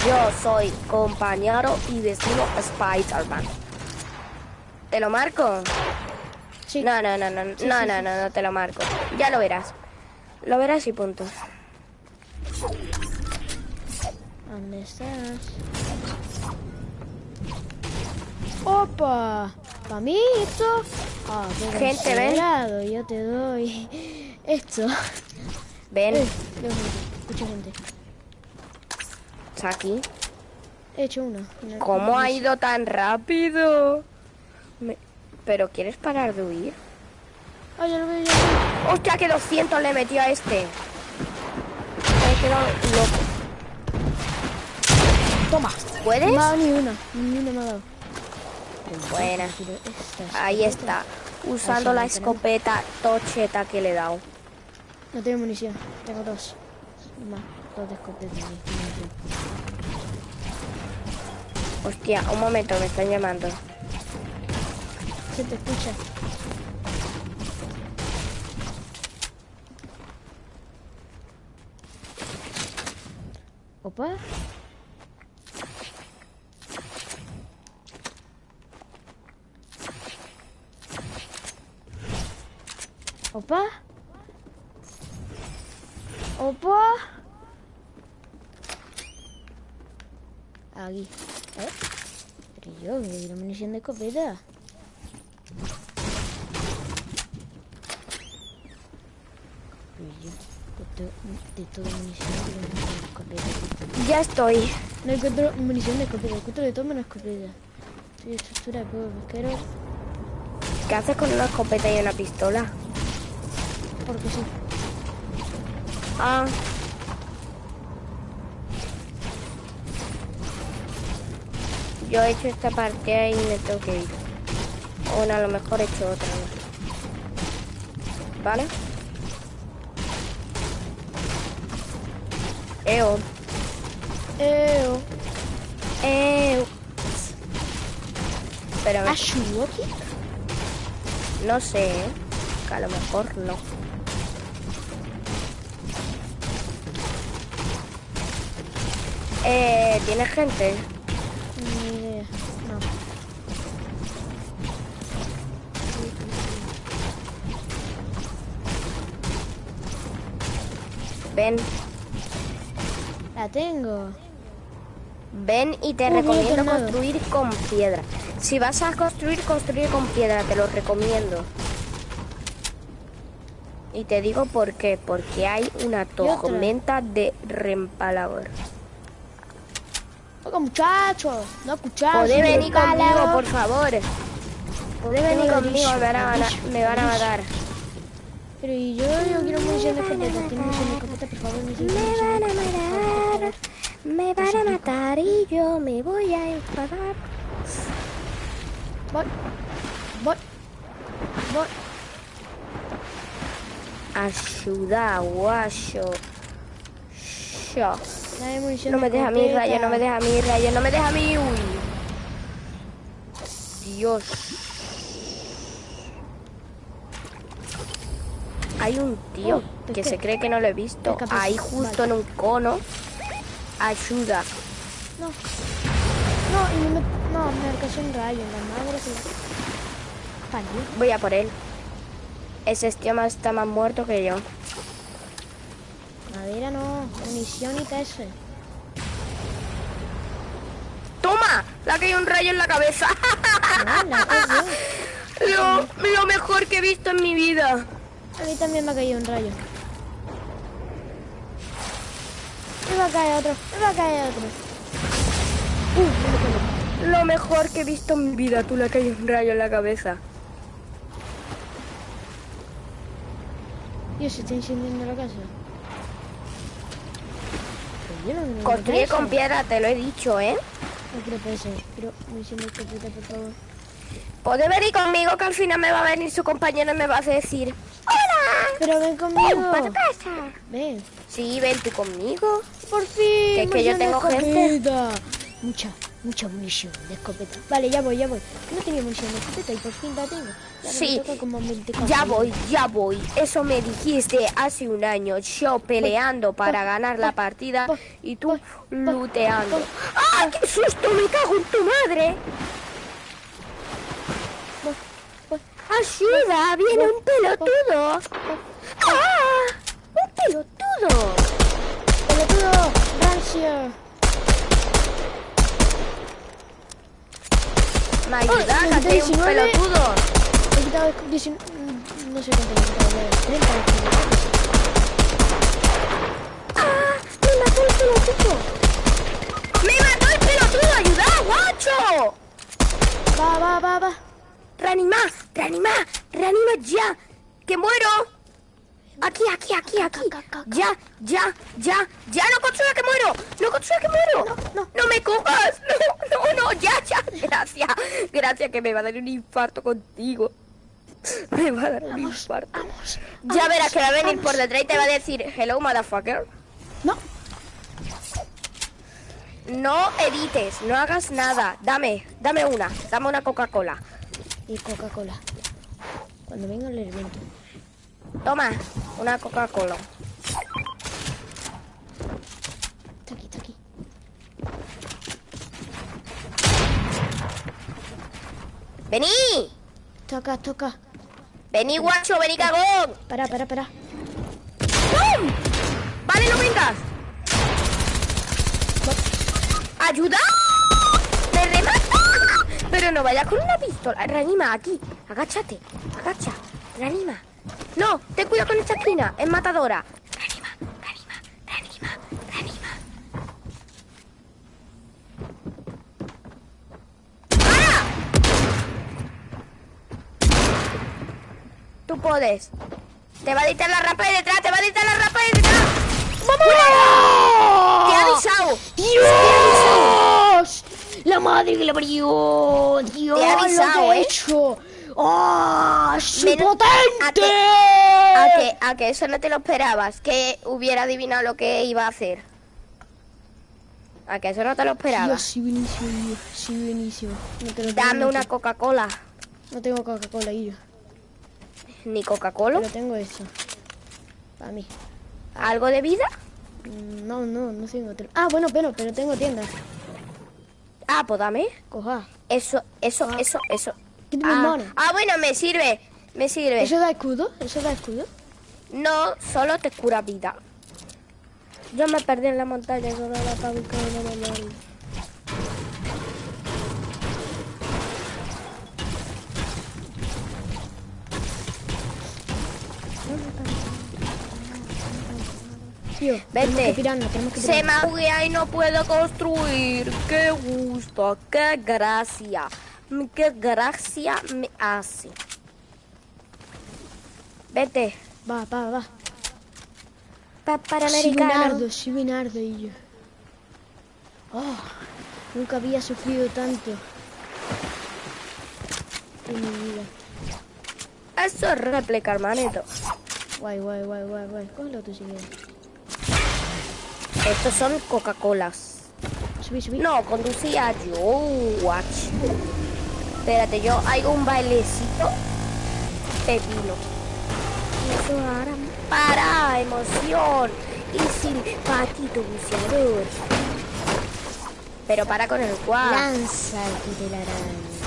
Speaker 2: Yo soy compañero y vecino Spider-Man. ¿Te lo marco?
Speaker 4: Sí.
Speaker 2: No, no, no, no, no, no, no, no te lo marco. Ya lo verás. Lo verás y punto.
Speaker 4: ¿Dónde estás? ¡Opa! ¿Para mí esto?
Speaker 2: Gente, ven.
Speaker 4: Yo te doy esto.
Speaker 2: Ven,
Speaker 4: Eh, Dios mío, mucha gente.
Speaker 2: Está aquí.
Speaker 4: He hecho uno. Una-
Speaker 2: ¿Cómo ha ido tan rápido? Me- ¿Pero quieres parar de huir?
Speaker 4: Ya lo veo, ya lo veo.
Speaker 2: ¡Hostia, que 200 le metió a este! Me quedado loco.
Speaker 4: Toma.
Speaker 2: ¿Puedes?
Speaker 4: No ni una. Ni una me ha dado.
Speaker 2: Buena. Ahí está. Usando la
Speaker 4: no
Speaker 2: escopeta tocheta que le he dado.
Speaker 4: No tengo munición. Tengo dos. De escopeta.
Speaker 2: Hostia, un momento, me están llamando.
Speaker 4: Se te escucha. Opa. Opa. Opa. Aquí. ¿Eh? Pero yo, que quiero munición de escopeta. Pero yo, de, to- de toda munición, de escopeta.
Speaker 2: Ya estoy.
Speaker 4: No encuentro munición de escopeta, encuentro de todo menos escopeta. Soy estructura de pueblo pesquero,
Speaker 2: ¿Qué haces con una escopeta y una pistola?
Speaker 4: porque sí.
Speaker 2: Ah. Yo he hecho esta partida y me tengo que ir. O no, a lo mejor he hecho otra. ¿no? ¿Vale? Eo.
Speaker 4: Eo.
Speaker 2: Eo. Pero me-
Speaker 4: ¿Ashuoki?
Speaker 2: no sé, ¿eh? Que a lo mejor no. Eh, ¿tiene gente? Ven,
Speaker 4: La tengo.
Speaker 2: ven y te recomiendo construir con piedra. Si vas a construir, construir con piedra, te lo recomiendo. Y te digo por qué, porque hay una tormenta de rempalador.
Speaker 4: Oiga, muchachos. No escuchamos.
Speaker 2: Podés venir conmigo, por favor. Podés venir conmigo, me van a, me van a matar.
Speaker 4: Pero y yo, yo quiero munición de escopeta. ¿Tiene munición de escopeta, por favor?
Speaker 2: Me van a matar, me van a matar y yo me voy a enfadar.
Speaker 4: Voy. Voy. Voy.
Speaker 2: Ayuda, guayo. Yo.
Speaker 4: No
Speaker 2: No me deja a mí, rayo, no me deja a mí, rayo, no me deja a mí, uy. Dios. Hay un tío
Speaker 4: Oh,
Speaker 2: que se cree que no lo he visto.
Speaker 4: Pesca.
Speaker 2: Ahí justo en un cono. Ayuda.
Speaker 4: No. No, y me, no, me alcanzó un rayo la madre que.
Speaker 2: Voy a por él. Ese tío más está más muerto que yo.
Speaker 4: Madera no, munición y TS.
Speaker 2: ¡Toma! Le ha caído un rayo en la cabeza.
Speaker 4: No,
Speaker 2: lo, lo mejor que he visto en mi vida.
Speaker 4: A mí también me ha caído un rayo. Me va a caer otro, me va a caer otro.
Speaker 2: Lo mejor que he visto en mi vida. Tú le ha caído un rayo en la cabeza.
Speaker 4: Dios, se está incendiando la casa. Pero no la
Speaker 2: Construye con piedra, te lo he dicho, ¿eh?
Speaker 4: No PC. Quiero misión de escopeta, por favor.
Speaker 2: Puede venir conmigo que al final me va a venir su compañero y me va a decir ¡Hola!
Speaker 4: Pero ven conmigo.
Speaker 2: ¿Para tu casa?
Speaker 4: Ven.
Speaker 2: Sí, ven tú conmigo.
Speaker 4: Por fin.
Speaker 2: Que- que yo tengo gente.
Speaker 4: Mucha, mucha munición de escopeta. Vale, ya voy, ya voy. No tenía munición de escopeta y por fin la tengo. Ya
Speaker 2: Sí,
Speaker 4: toca como 24.
Speaker 2: Ya voy, ya voy. Eso me dijiste hace un año. Yo peleando para ganar la partida y tú luteando. ¡Ah, qué susto! ¡Me cago en tu madre! ¡Ayuda! ¡Viene un pelotudo! ¡Ah! ¡Un pelotudo!
Speaker 4: ¡Pelotudo! ¡Rancio!
Speaker 2: ¡Me ayuda!
Speaker 4: Ay,
Speaker 2: ¡Que hay un
Speaker 4: 19.
Speaker 2: pelotudo!
Speaker 4: He quitado el 19... mm, No sé cuánto he quitado. a ver, 30 he quitado.
Speaker 2: ¡Ah! ¡Me mató el pelotudo! ¡Me mató el pelotudo! ¡Ayuda, guacho!
Speaker 4: Va, va, va, va.
Speaker 2: ¡Reanima! ¡Reanima! ¡Reanima ya! ¡Que muero! Aquí, aquí, aquí, aquí. Ya, ya, ya, ya, no construya que muero. No construya que muero. No, no, no me cojas. No, no, no, ya, ya. Gracias. Gracias que me va a dar un infarto contigo. Me va a dar un infarto. ya verás que va a venir por detrás y te va a decir, hello, motherfucker.
Speaker 4: No.
Speaker 2: No edites, no hagas nada. Dame, dame una. Dame una Coca-Cola.
Speaker 4: Y Coca-Cola. Cuando venga el evento.
Speaker 2: Toma, una Coca-Cola.
Speaker 4: Está aquí, está aquí.
Speaker 2: ¡Vení!
Speaker 4: Toca, toca.
Speaker 2: ¡Vení, guacho! ¡Vení, cagón!
Speaker 4: Para, para, para.
Speaker 2: ¡Pum! ¡Vale, no vengas! ¡Ayuda! Pero no vayas con una pistola. Reanima, aquí. Agáchate. Agacha. Reanima. No, ten cuidado con esta esquina. Es matadora. Reanima, reanima, reanima, reanima. ¡Para! Tú puedes. Te va a dictar la rampa de detrás, te va a dictar la rampa de detrás. ¡Vamos! Te he avisado.
Speaker 4: ¡Dios! ¡La madre que la parió! ¡Dios!
Speaker 2: He
Speaker 4: lo que
Speaker 2: avisado,
Speaker 4: he
Speaker 2: ¿eh?
Speaker 4: hecho! ¡Oh! ¡Soy
Speaker 2: Menos-
Speaker 4: potente!
Speaker 2: ¿A que, a que eso no te lo esperabas? Que hubiera adivinado lo que iba a hacer. ¿A que eso no te lo esperabas?
Speaker 4: sí, buenísimo, Dios, sí, buenísimo. No te lo
Speaker 2: Dame una Coca-Cola.
Speaker 4: No tengo Coca-Cola, yo.
Speaker 2: Ni Coca-Cola.
Speaker 4: Pero tengo eso. Para mí.
Speaker 2: ¿Algo de vida?
Speaker 4: Mm, No, no, no tengo. Ah, bueno, pero, pero tengo tienda.
Speaker 2: Ah, pues dame.
Speaker 4: Coja.
Speaker 2: Eso, eso, eso, eso.
Speaker 4: Me
Speaker 2: Ah, ah, bueno, me sirve. Me sirve.
Speaker 4: ¿Eso da escudo? ¿Eso da escudo?
Speaker 2: No, solo te cura vida. Yo me perdí en la montaña, solo la buscar
Speaker 4: Tío,
Speaker 2: Vete.
Speaker 4: pirarnos,
Speaker 2: Se me buguea y no puedo construir. Qué gusto, qué gracia. Qué gracia me hace. Vete.
Speaker 4: Va, va, va.
Speaker 2: Pa
Speaker 4: Sí,
Speaker 2: Panamericano.
Speaker 4: Binardo, sí, y yo. Oh, nunca había sufrido tanto. En mi vida.
Speaker 2: Eso es réplica, hermanito.
Speaker 4: Guay, guay, guay, guay, guay. Cógelo tú si quieres.
Speaker 2: Estos son Coca-Colas.
Speaker 4: Subí, subí.
Speaker 2: No, conducía yo, watch. Espérate, yo hago un bailecito pepino. Eso hará para emoción y sin patito buceador. Pero para con el cual.
Speaker 4: Lanza tu telaraña.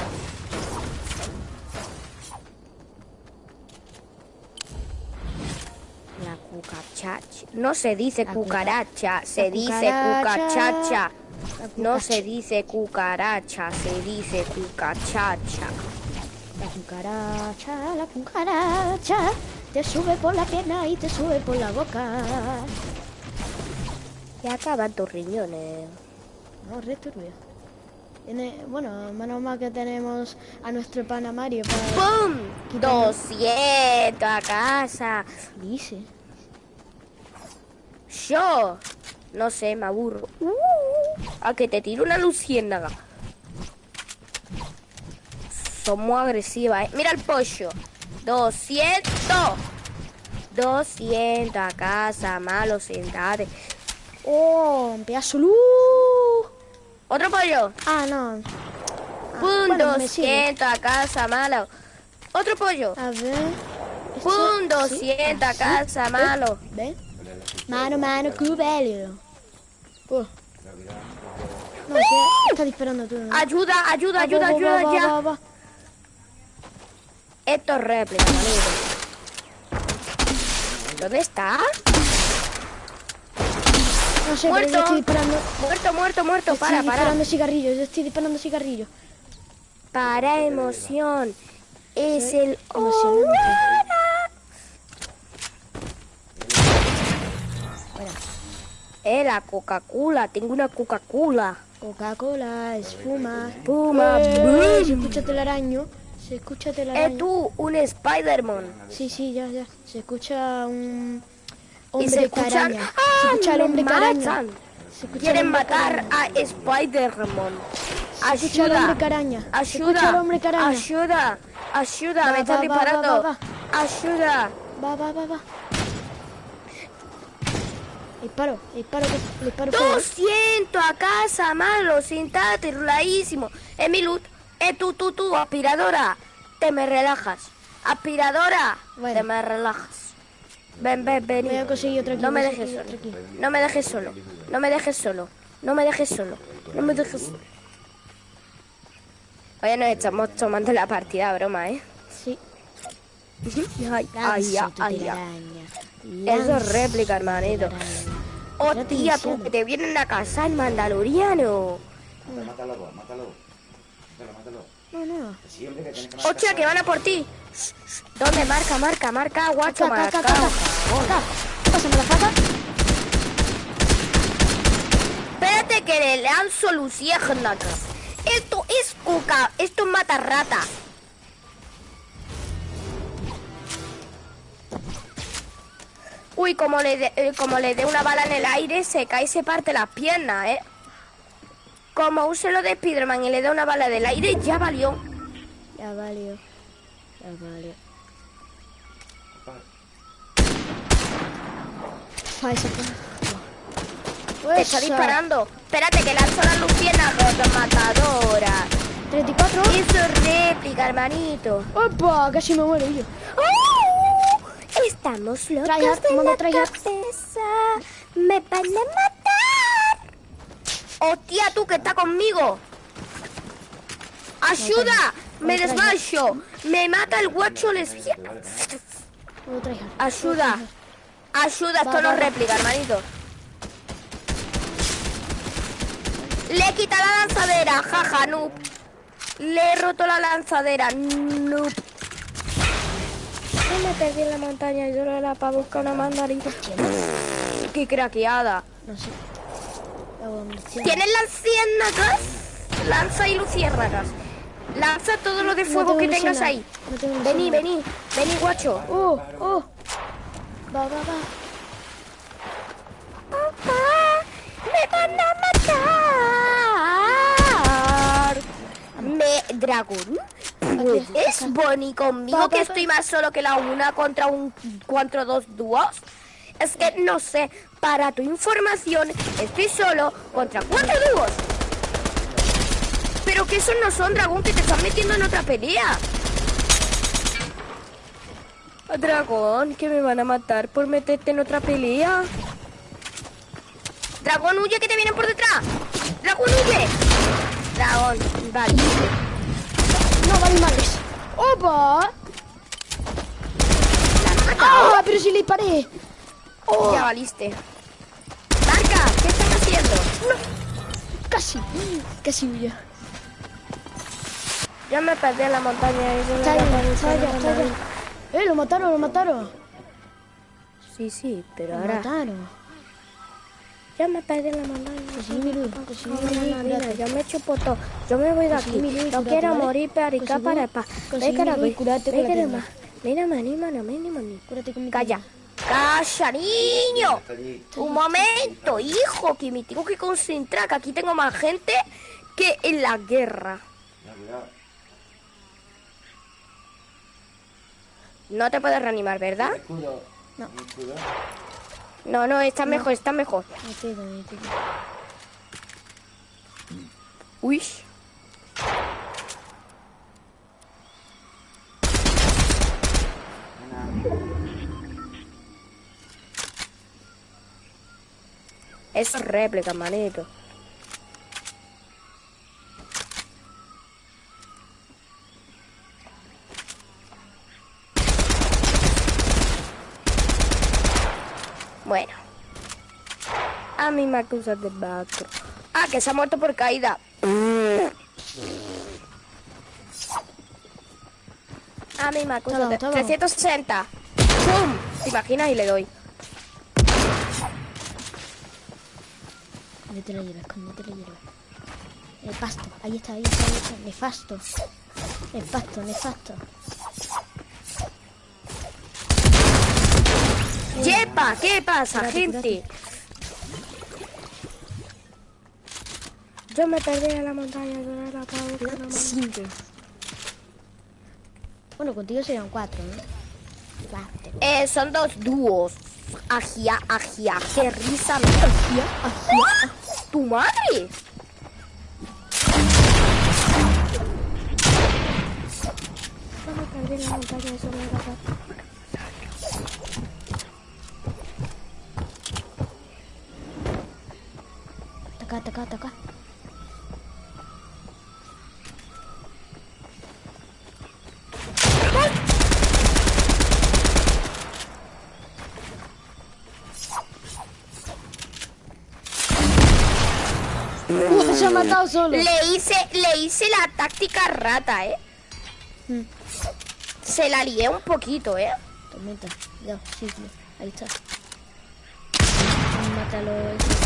Speaker 2: La cucaracha. No se dice
Speaker 4: La
Speaker 2: cucaracha, se dice
Speaker 4: cucaracha.
Speaker 2: cucachacha. No se dice cucaracha, se dice cucachacha.
Speaker 4: La cucaracha, la cucaracha. Te sube por la pierna y te sube por la boca.
Speaker 2: Y acaban tus riñones.
Speaker 4: No, re turbio. Bueno, menos mal que tenemos a nuestro pana Mario para...
Speaker 2: ¡Pum!
Speaker 4: Quítame.
Speaker 2: 200 a casa.
Speaker 4: Dice.
Speaker 2: Yo, no sé, me aburro. Uh, A que te tiro una luciérnaga. Son muy agresivas, ¿eh? Mira el pollo. 200. 200 a casa, malo, sentate.
Speaker 4: ¡Oh! Un pedazo luz.
Speaker 2: Otro pollo.
Speaker 4: Ah, no.
Speaker 2: Pum,
Speaker 4: bueno, me sirve.
Speaker 2: 200 a casa, malo. Otro pollo.
Speaker 4: A ver. Sí.
Speaker 2: 200 a
Speaker 4: Sí.
Speaker 2: casa, malo.
Speaker 4: ¿Ves? Mano, mano, cubello. Oh. No, sí, está disparando tú. ¿no?
Speaker 2: Ayuda, ayuda,
Speaker 4: Va,
Speaker 2: ayuda,
Speaker 4: va,
Speaker 2: ayuda,
Speaker 4: va,
Speaker 2: ya. Esto es réplica, manito. ¿Dónde está?
Speaker 4: No sé, pero
Speaker 2: Muerto.
Speaker 4: yo estoy disparando.
Speaker 2: Muerto, muerto, muerto.
Speaker 4: Estoy
Speaker 2: Para, para.
Speaker 4: disparando cigarrillos, yo estoy disparando cigarrillos.
Speaker 2: Para emoción. Es el
Speaker 4: Emocionante.
Speaker 2: Eh, la Coca-Cola. Tengo una Coca-Cola.
Speaker 4: Coca-Cola, espuma.
Speaker 2: Espuma,
Speaker 4: Eh. Se escucha telaraño. Se escucha
Speaker 2: Eh,
Speaker 4: telaraño.
Speaker 2: tú, un Spider-Man.
Speaker 4: Sí, sí, ya, ya. Se escucha un
Speaker 2: Y
Speaker 4: hombre
Speaker 2: se escuchan.
Speaker 4: caraña.
Speaker 2: ¡Ah!
Speaker 4: se escucha el hombre
Speaker 2: matan!
Speaker 4: Se escucha el
Speaker 2: Quieren
Speaker 4: hombre
Speaker 2: matar
Speaker 4: caraña.
Speaker 2: a Spider-Man.
Speaker 4: Se escucha el
Speaker 2: Ayuda.
Speaker 4: hombre caraña.
Speaker 2: Ayuda.
Speaker 4: el hombre caraña.
Speaker 2: Ayuda. Ayuda.
Speaker 4: Va,
Speaker 2: Me están
Speaker 4: va, va,
Speaker 2: disparando.
Speaker 4: va, va,
Speaker 2: Ayuda.
Speaker 4: Va, va, va, va. Disparo, disparo, disparo. fuego.
Speaker 2: 200 a casa, malo, sentate, ruladísimo. Es mi loot. Eh, tú, tú, tú, aspiradora. Te me relajas. Aspiradora.
Speaker 4: Bueno.
Speaker 2: Te me relajas. Ven, ven, ven.
Speaker 4: Voy a conseguir otro aquí.
Speaker 2: No me dejes solo. No me dejes solo. No me dejes solo. No me dejes solo. No me dejes solo. Oye, nos estamos tomando la partida, broma, ¿eh?
Speaker 4: Sí.
Speaker 2: Ay, ay, ay, ay. Eso es réplica, hermanito. Hostia, tú, que te vienen a cazar, mandaloriano.
Speaker 1: Mátalo, vos, mátalo. Mátalo, mátalo.
Speaker 4: No, no.
Speaker 1: Sí, hombre, que tienes que.
Speaker 2: Hostia, que van a por ti. ¿Dónde? Marca, marca, marca, guacho,
Speaker 4: Acá, acá,
Speaker 2: marca.
Speaker 4: acá, acá. Acá. Pásame la faca.
Speaker 2: Espérate que le lanzo luciérnagas. Esto es coca, esto es mata rata. Uy, como le dé eh, como le dé una bala en el aire, se cae y se parte las piernas, ¿eh? Como use lo de Spiderman y le dé una bala del aire, ya valió.
Speaker 4: Ya valió. Ya valió. Fue.
Speaker 2: Te está
Speaker 4: Esa.
Speaker 2: disparando. Espérate que lanzo la luciérnagas matadora.
Speaker 4: 34.
Speaker 2: Eso es réplica, hermanito.
Speaker 4: ¡Opa! Casi me muero yo.
Speaker 2: ¡Oh! Estamos locos
Speaker 4: Tryhard,
Speaker 2: de
Speaker 4: modo
Speaker 2: la
Speaker 4: tryhard.
Speaker 2: cabeza. Me van a matar. Hostia, tú que está conmigo. Ayuda. Me desmayo. Me mata el guacho
Speaker 4: tryhard.
Speaker 2: Ayuda. Ayuda, esto no réplica, hermanito. Le he quitado la lanzadera, jaja, noob. Le he roto la lanzadera, noob. Yo me perdí en la montaña y yo era para buscar una mandarina. Qué craqueada.
Speaker 4: No sé.
Speaker 2: ¿Tienes lanciérnagas? Lanza y luciérnagas. Lanza todo lo de fuego que tengas ahí.
Speaker 4: No
Speaker 2: Vení, vení, vení, guacho.
Speaker 4: ¡Oh! ¡Oh! Va, va, va.
Speaker 2: Papá, me van a matar. Me, dragón. ¿Es Bonnie conmigo que estoy más solo que la una contra un contra dos dúos? Es que no sé, para tu información, estoy solo contra cuatro dúos. Pero que esos no son dragón que te están metiendo en otra pelea. Dragón, que me van a matar por meterte en otra pelea. Dragón, huye que te vienen por detrás. Dragón, huye. Dragón, vale.
Speaker 4: No, vale madres. ¡Opa! ¡Ah! Pero si le disparé. Oh,
Speaker 2: Ya valiste. Marca, ¿qué estás haciendo?
Speaker 4: casi. Casi huyo.
Speaker 2: Yo me perdí en la montaña no no, no.
Speaker 4: ¡Eh! Lo mataron, lo mataron.
Speaker 2: Sí, sí, pero
Speaker 4: Lo
Speaker 2: ahora
Speaker 4: mataron.
Speaker 2: Yo me perdí la montaña.
Speaker 4: Conseguí mi luz. Conseguí
Speaker 2: No,
Speaker 4: mi
Speaker 2: no,
Speaker 4: luz.
Speaker 2: no, mira,
Speaker 4: cúrate.
Speaker 2: yo me chupo todo. Yo me voy de aquí.
Speaker 4: Mi luz,
Speaker 2: No
Speaker 4: cúrate,
Speaker 2: quiero morir
Speaker 4: Conseguí-
Speaker 2: para pa. Ve que
Speaker 4: mi
Speaker 2: la voy.
Speaker 4: cúrate
Speaker 2: Ve
Speaker 4: con la
Speaker 2: Mira, maní, mano, mani, mani.
Speaker 4: Cúrate con mi
Speaker 2: Calla, casa, niño. Un momento, hijo, que me tengo que concentrar, que aquí tengo más gente que en la guerra. No te puedes reanimar, ¿verdad?
Speaker 4: No.
Speaker 2: No, no, está mejor, está mejor.
Speaker 4: Tiro.
Speaker 2: Uy. Es réplica, manito. Bueno. A mí me acusan de macro. Ah, que se ha muerto por caída. A mí me acusan de...
Speaker 4: toma.
Speaker 2: 360. ¡Pum! ¿Te imaginas? Y le doy.
Speaker 4: Escóndete la hierba, escóndete la hierba. El pasto, ahí está, ahí está, ahí está. Nefasto. Nefasto, nefasto.
Speaker 2: ¡Yepa! ¿Qué pasa,
Speaker 4: Curate,
Speaker 2: gente? Yo me perdí en la montaña de la cabeza.
Speaker 4: Cinco. Bueno, contigo serían cuatro, ¿no? Cuatro.
Speaker 2: Eh, son dos dúos. Agia, agia, qué risa me da. ¡Ah! ¡Tu madre! Yo me perdí en la montaña de la cabeza.
Speaker 4: Ataca, ataca, ataca. Uh, se ha matado solo.
Speaker 2: Le hice, le hice la táctica rata, ¿eh?
Speaker 4: Mm.
Speaker 2: Se la lié un poquito, ¿eh?
Speaker 4: Tormenta, ya, sí, sí, ahí está. Mátalo.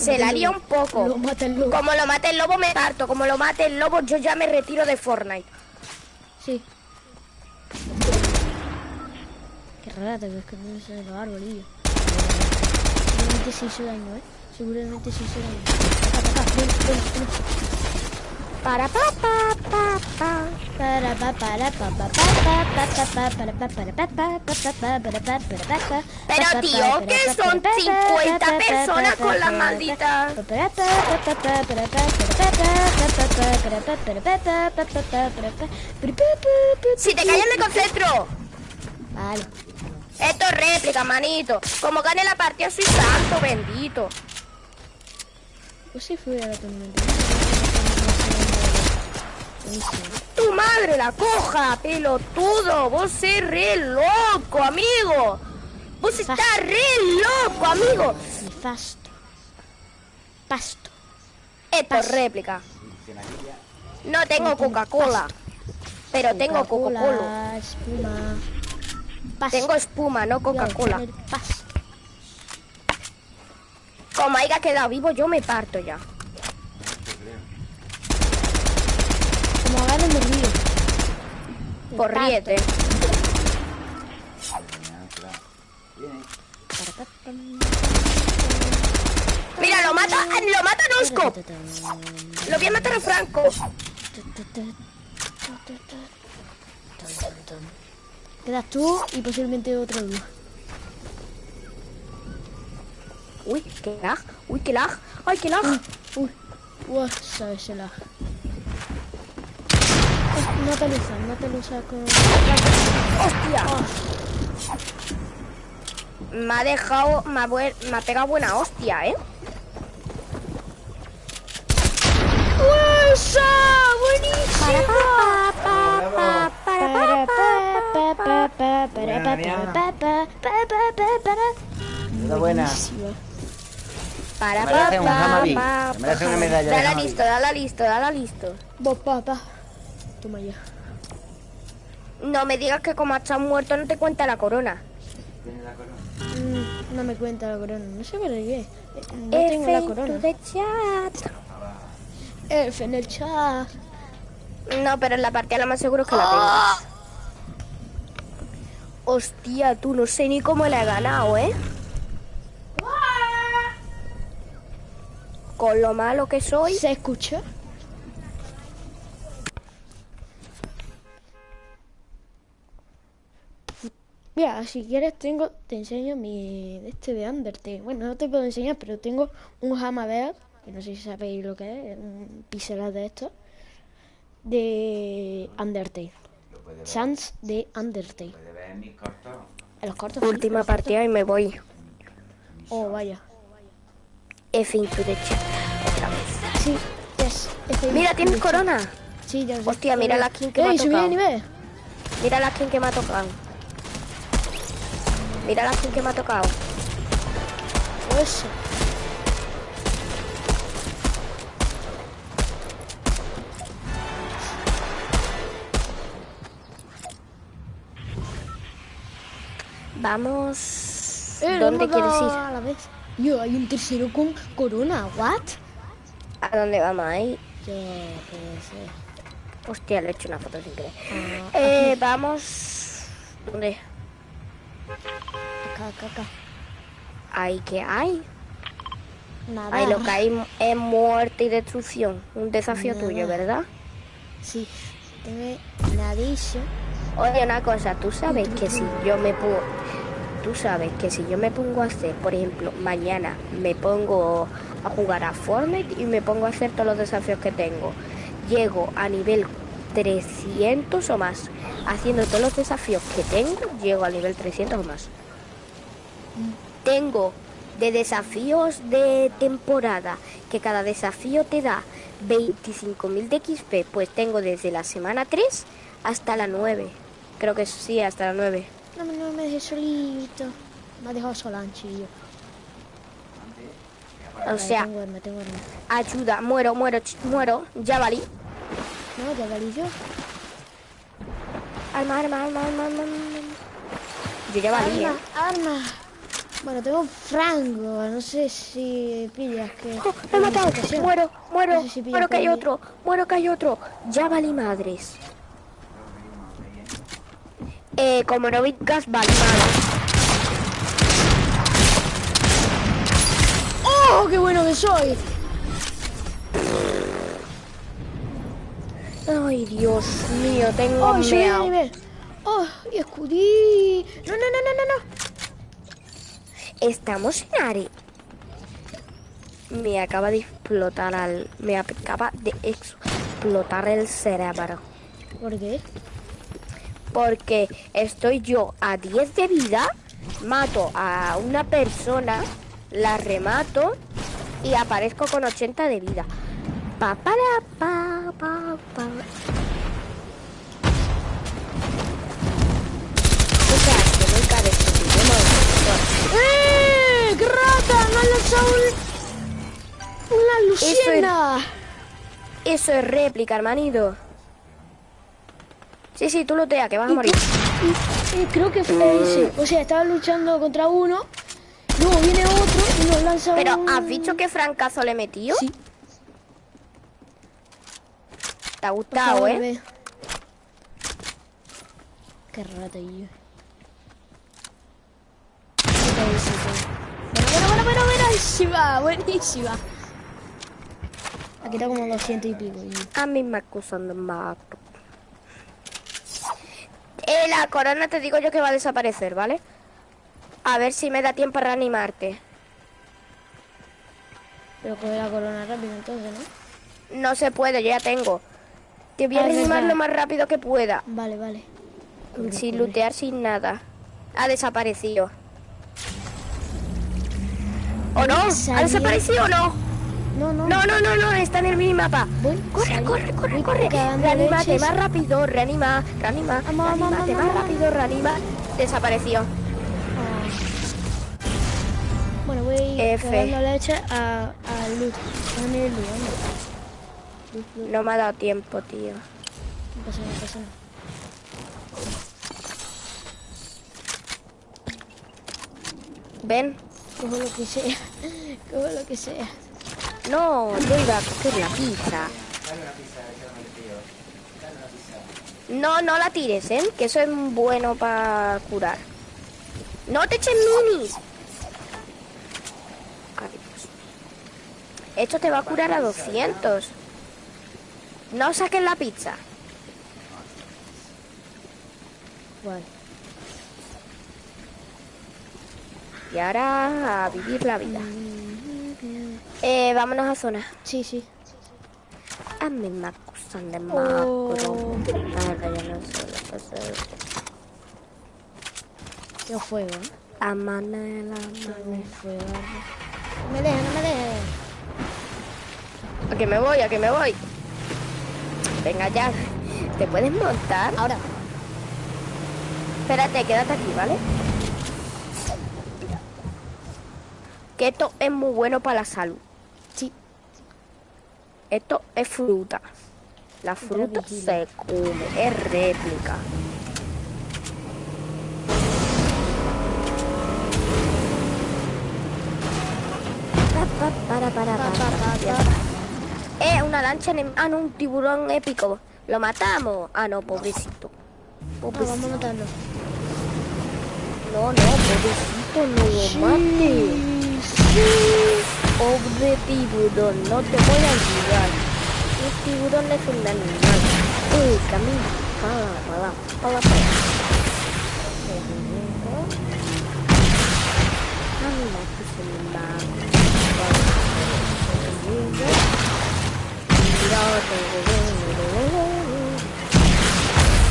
Speaker 2: Se la lié un poco.
Speaker 4: Lo mata el lobo.
Speaker 2: Como lo mate el lobo me parto, como lo mate el lobo yo ya me retiro de Fortnite.
Speaker 4: Sí. Qué rara te ves que no se los arbolillos. Seguramente se hizo daño, ¿eh? Seguramente se hizo daño. Ataca, ataca, ven, ven, ven.
Speaker 2: Para pa pa pa pa.
Speaker 4: Para pa para pa pa pa pa pa pa para pa para pa pa pa pa pa para pa para pa.
Speaker 2: Pero tío, que son 50 personas con la maldita. Si te callas me concentro.
Speaker 4: Vale.
Speaker 2: Esto es réplica, manito. Como gane la partida soy santo, bendito.
Speaker 4: Pues sí fue a la tormenta.
Speaker 2: Tu madre la coja, pelotudo. Vos sos re loco, amigo. Vos estás re loco, amigo.
Speaker 4: Nefasto. Pasto.
Speaker 2: Esto es réplica. No tengo Coca-Cola. Pero tengo Coca-Cola.
Speaker 4: Espuma. Pasto.
Speaker 2: Tengo espuma, no Coca-Cola. Como haya quedado vivo, yo me parto ya.
Speaker 4: Río.
Speaker 2: Ríete. Mira, lo mata, lo mata Nosco. Lo voy a matar a Franco.
Speaker 4: Quedas tú y posiblemente otro dúo.
Speaker 2: Uy, qué lag. Uy, qué lag. Ay, qué lag.
Speaker 4: Uy, uy, sabes el lag. No te lo usas, no te lo usas con...
Speaker 2: Hostia. Me ha dejado, me ha, buen- me ha pegado buena hostia, ¿eh?
Speaker 4: ¡Buenísimo!
Speaker 2: Para, pa, pa, para, pa, pa, pa, pa.
Speaker 1: Está buena.
Speaker 2: Para,
Speaker 1: Me merece
Speaker 2: pa,
Speaker 1: un
Speaker 2: pa,
Speaker 1: Hamabi.
Speaker 2: pa,
Speaker 1: Me merece
Speaker 2: pa.
Speaker 1: una medalla de
Speaker 2: Dala
Speaker 1: Hamabi.
Speaker 2: listo, dala listo, dala listo.
Speaker 4: Vos, papá. Toma ya.
Speaker 2: No me digas que como estás muerto no te cuenta la corona.
Speaker 4: Mm, no me cuenta la corona. No sé por qué. No tengo la
Speaker 2: F
Speaker 4: corona.
Speaker 2: chat.
Speaker 4: F en el chat.
Speaker 2: No, pero en la partida lo más seguro es que la
Speaker 4: Ah.
Speaker 2: Hostia, tú no sé ni cómo le he ganado, ¿eh? Con lo malo que soy.
Speaker 4: ¿Se escucha? Mira, si quieres tengo, te enseño mi este de Undertale. Bueno, no te puedo enseñar, pero tengo un Hammerhead, que no sé si sabéis lo que es, un pixelar de esto, de Undertale. Sans de Undertale.
Speaker 1: Ver mis cortos.
Speaker 4: En los cortos.
Speaker 2: Última partida y me voy.
Speaker 4: Oh, vaya.
Speaker 2: F into the chat. Otra vez.
Speaker 4: Sí, yes. F-
Speaker 2: Mira, tienes corona.
Speaker 4: Sí, ya sé.
Speaker 2: Hostia, mira la skin que me ha
Speaker 4: ¡Ey, subí de
Speaker 2: tocado.
Speaker 4: nivel!
Speaker 2: Mira la skin que me ha tocado. Mira la skin que me ha tocado.
Speaker 4: Eso.
Speaker 2: Vamos.
Speaker 4: Eh,
Speaker 2: ¿Dónde quieres ir?
Speaker 4: A la vez. Yo, hay un tercero con corona. ¿What?
Speaker 2: ¿A dónde vamos a ir?
Speaker 4: Yo, qué sé.
Speaker 2: Hostia, le he hecho una foto sin querer.
Speaker 4: Ah,
Speaker 2: Eh, vamos. ¿Dónde?
Speaker 4: Acá, acá, acá.
Speaker 2: Ahí que hay.
Speaker 4: Nada.
Speaker 2: Ahí lo que hay es muerte y destrucción. Un desafío
Speaker 4: Nada.
Speaker 2: tuyo, ¿verdad?
Speaker 4: Sí. Tengo nadillo.
Speaker 2: Oye, una cosa, tú sabes que si yo me pongo, tú sabes que si yo me pongo a hacer, por ejemplo, mañana me pongo a jugar a Fortnite y me pongo a hacer todos los desafíos que tengo, llego a nivel 300 o más, haciendo todos los desafíos que tengo, llego al nivel 300 o más. Tengo de desafíos de temporada, que cada desafío te da 25.000 de XP, pues tengo desde la semana 3 hasta la 9. Creo que sí, hasta la 9.
Speaker 4: No, me- no me dejé solito. Me ha dejado solanchillo.
Speaker 2: O sea,
Speaker 4: tengo arma, tengo arma.
Speaker 2: ayuda, muero, muero, muero, ya valí.
Speaker 4: No, ya valí yo.
Speaker 2: Arma, arma, arma, arma, arma, arma. Yo ya valí, ¿eh?
Speaker 4: Arma, arma. Bueno, tengo frango. No sé si pillas que.
Speaker 2: Oh, me he matado, muero, muero,
Speaker 4: No sé si pillas
Speaker 2: muero que hay otro, muero que hay otro. Ya valí madres. Eh, como no vicas, valí madres.
Speaker 4: ¡Oh, qué bueno que soy!
Speaker 2: Ay, Dios mío, tengo
Speaker 4: ¡Oh,
Speaker 2: meao.
Speaker 4: nivel! ¡Oh, y escudí! ¡No, no, no, no, no! no.
Speaker 2: Estamos en Are. Me acaba de explotar al. Me acaba de explotar el cerebro.
Speaker 4: ¿Por qué?
Speaker 2: Porque estoy yo a 10 de vida, mato a una persona, la remato y aparezco con 80 de vida. Pa, para, pa, pa, pa.
Speaker 4: ¡Eh! ¡Qué rata! ¡Me han lanzado un... una luciérnaga!
Speaker 2: Eso es réplica, hermanito. Sí, sí, tú lotea, que vas a morir.
Speaker 4: creo que fue ese. O sea, estaba luchando contra uno, luego viene otro y nos lanza
Speaker 2: Pero,
Speaker 4: un...
Speaker 2: ¿has dicho qué francazo le metió?
Speaker 4: Sí,
Speaker 2: Te ha gustado,
Speaker 4: favor,
Speaker 2: ¿eh?
Speaker 4: ve. Qué rata yo. Bueno, bueno, bueno, bueno, buenísima, buenísima. Ha quitado como 200 y pico. y-
Speaker 2: A mí me acusan de mato. Eh, la corona te digo yo que va a desaparecer, ¿vale? A ver si me da tiempo a reanimarte.
Speaker 4: Pero coge la corona rápido entonces, ¿no?
Speaker 2: No se puede, yo ya tengo. Te voy a
Speaker 4: Ah,
Speaker 2: reanimar lo más rápido que pueda.
Speaker 4: Vale, vale.
Speaker 2: Sin lootear, sin nada. Ha desaparecido. ¿O no? ¿Ha desaparecido o no?
Speaker 4: No, no.
Speaker 2: No, no, no, no, está en el minimapa.
Speaker 4: Voy,
Speaker 2: Corre, corre, corre, corre. Reanímate más rápido, reanima, reanima, reanímate más rápido, reanima. Desapareció.
Speaker 4: Ah. Bueno, voy
Speaker 2: F.
Speaker 4: leche a, a Luz.
Speaker 2: No me ha dado tiempo, tío.
Speaker 4: No pasa nada, no pasa nada.
Speaker 2: Ven.
Speaker 4: Cojo lo que sea. Cojo lo que sea.
Speaker 2: No, yo iba a coger la pizza. No, no la tires, ¿eh? Que eso es bueno para curar. No te eches minis. Ay, Dios. Esto te va a curar a 200. No saques la pizza.
Speaker 4: Vale.
Speaker 2: Y ahora a vivir la vida. Eh, vámonos a zona.
Speaker 4: Sí, sí.
Speaker 2: A mí me acusan de macro.
Speaker 4: Oh.
Speaker 2: Ahora ya no sé lo que hacer.
Speaker 4: Yo juego, ¿eh?
Speaker 2: A Manela, Manela.
Speaker 4: No me dejes, no me dejes.
Speaker 2: A que me voy, a que me voy. Venga ya. ¿Te puedes montar?
Speaker 4: Ahora.
Speaker 2: Espérate, quédate aquí, ¿vale? Que esto es muy bueno para la salud.
Speaker 4: Sí.
Speaker 2: Esto es fruta. La fruta se come, es réplica. Pa, pa, para, para,
Speaker 4: Pa,
Speaker 2: para, Eh, una lancha, enem- ah, no, un tiburón épico. ¿Lo matamos? Ah, no, pobrecito.
Speaker 4: Ah,
Speaker 2: Pobrecito.
Speaker 4: vamos a matarlo.
Speaker 2: No, no, pobrecito, no lo mates. Pobre tiburón, no te voy a ayudar. El tiburón es un animal. Eh, camina. Para, para, para, para. Camina, que se me va.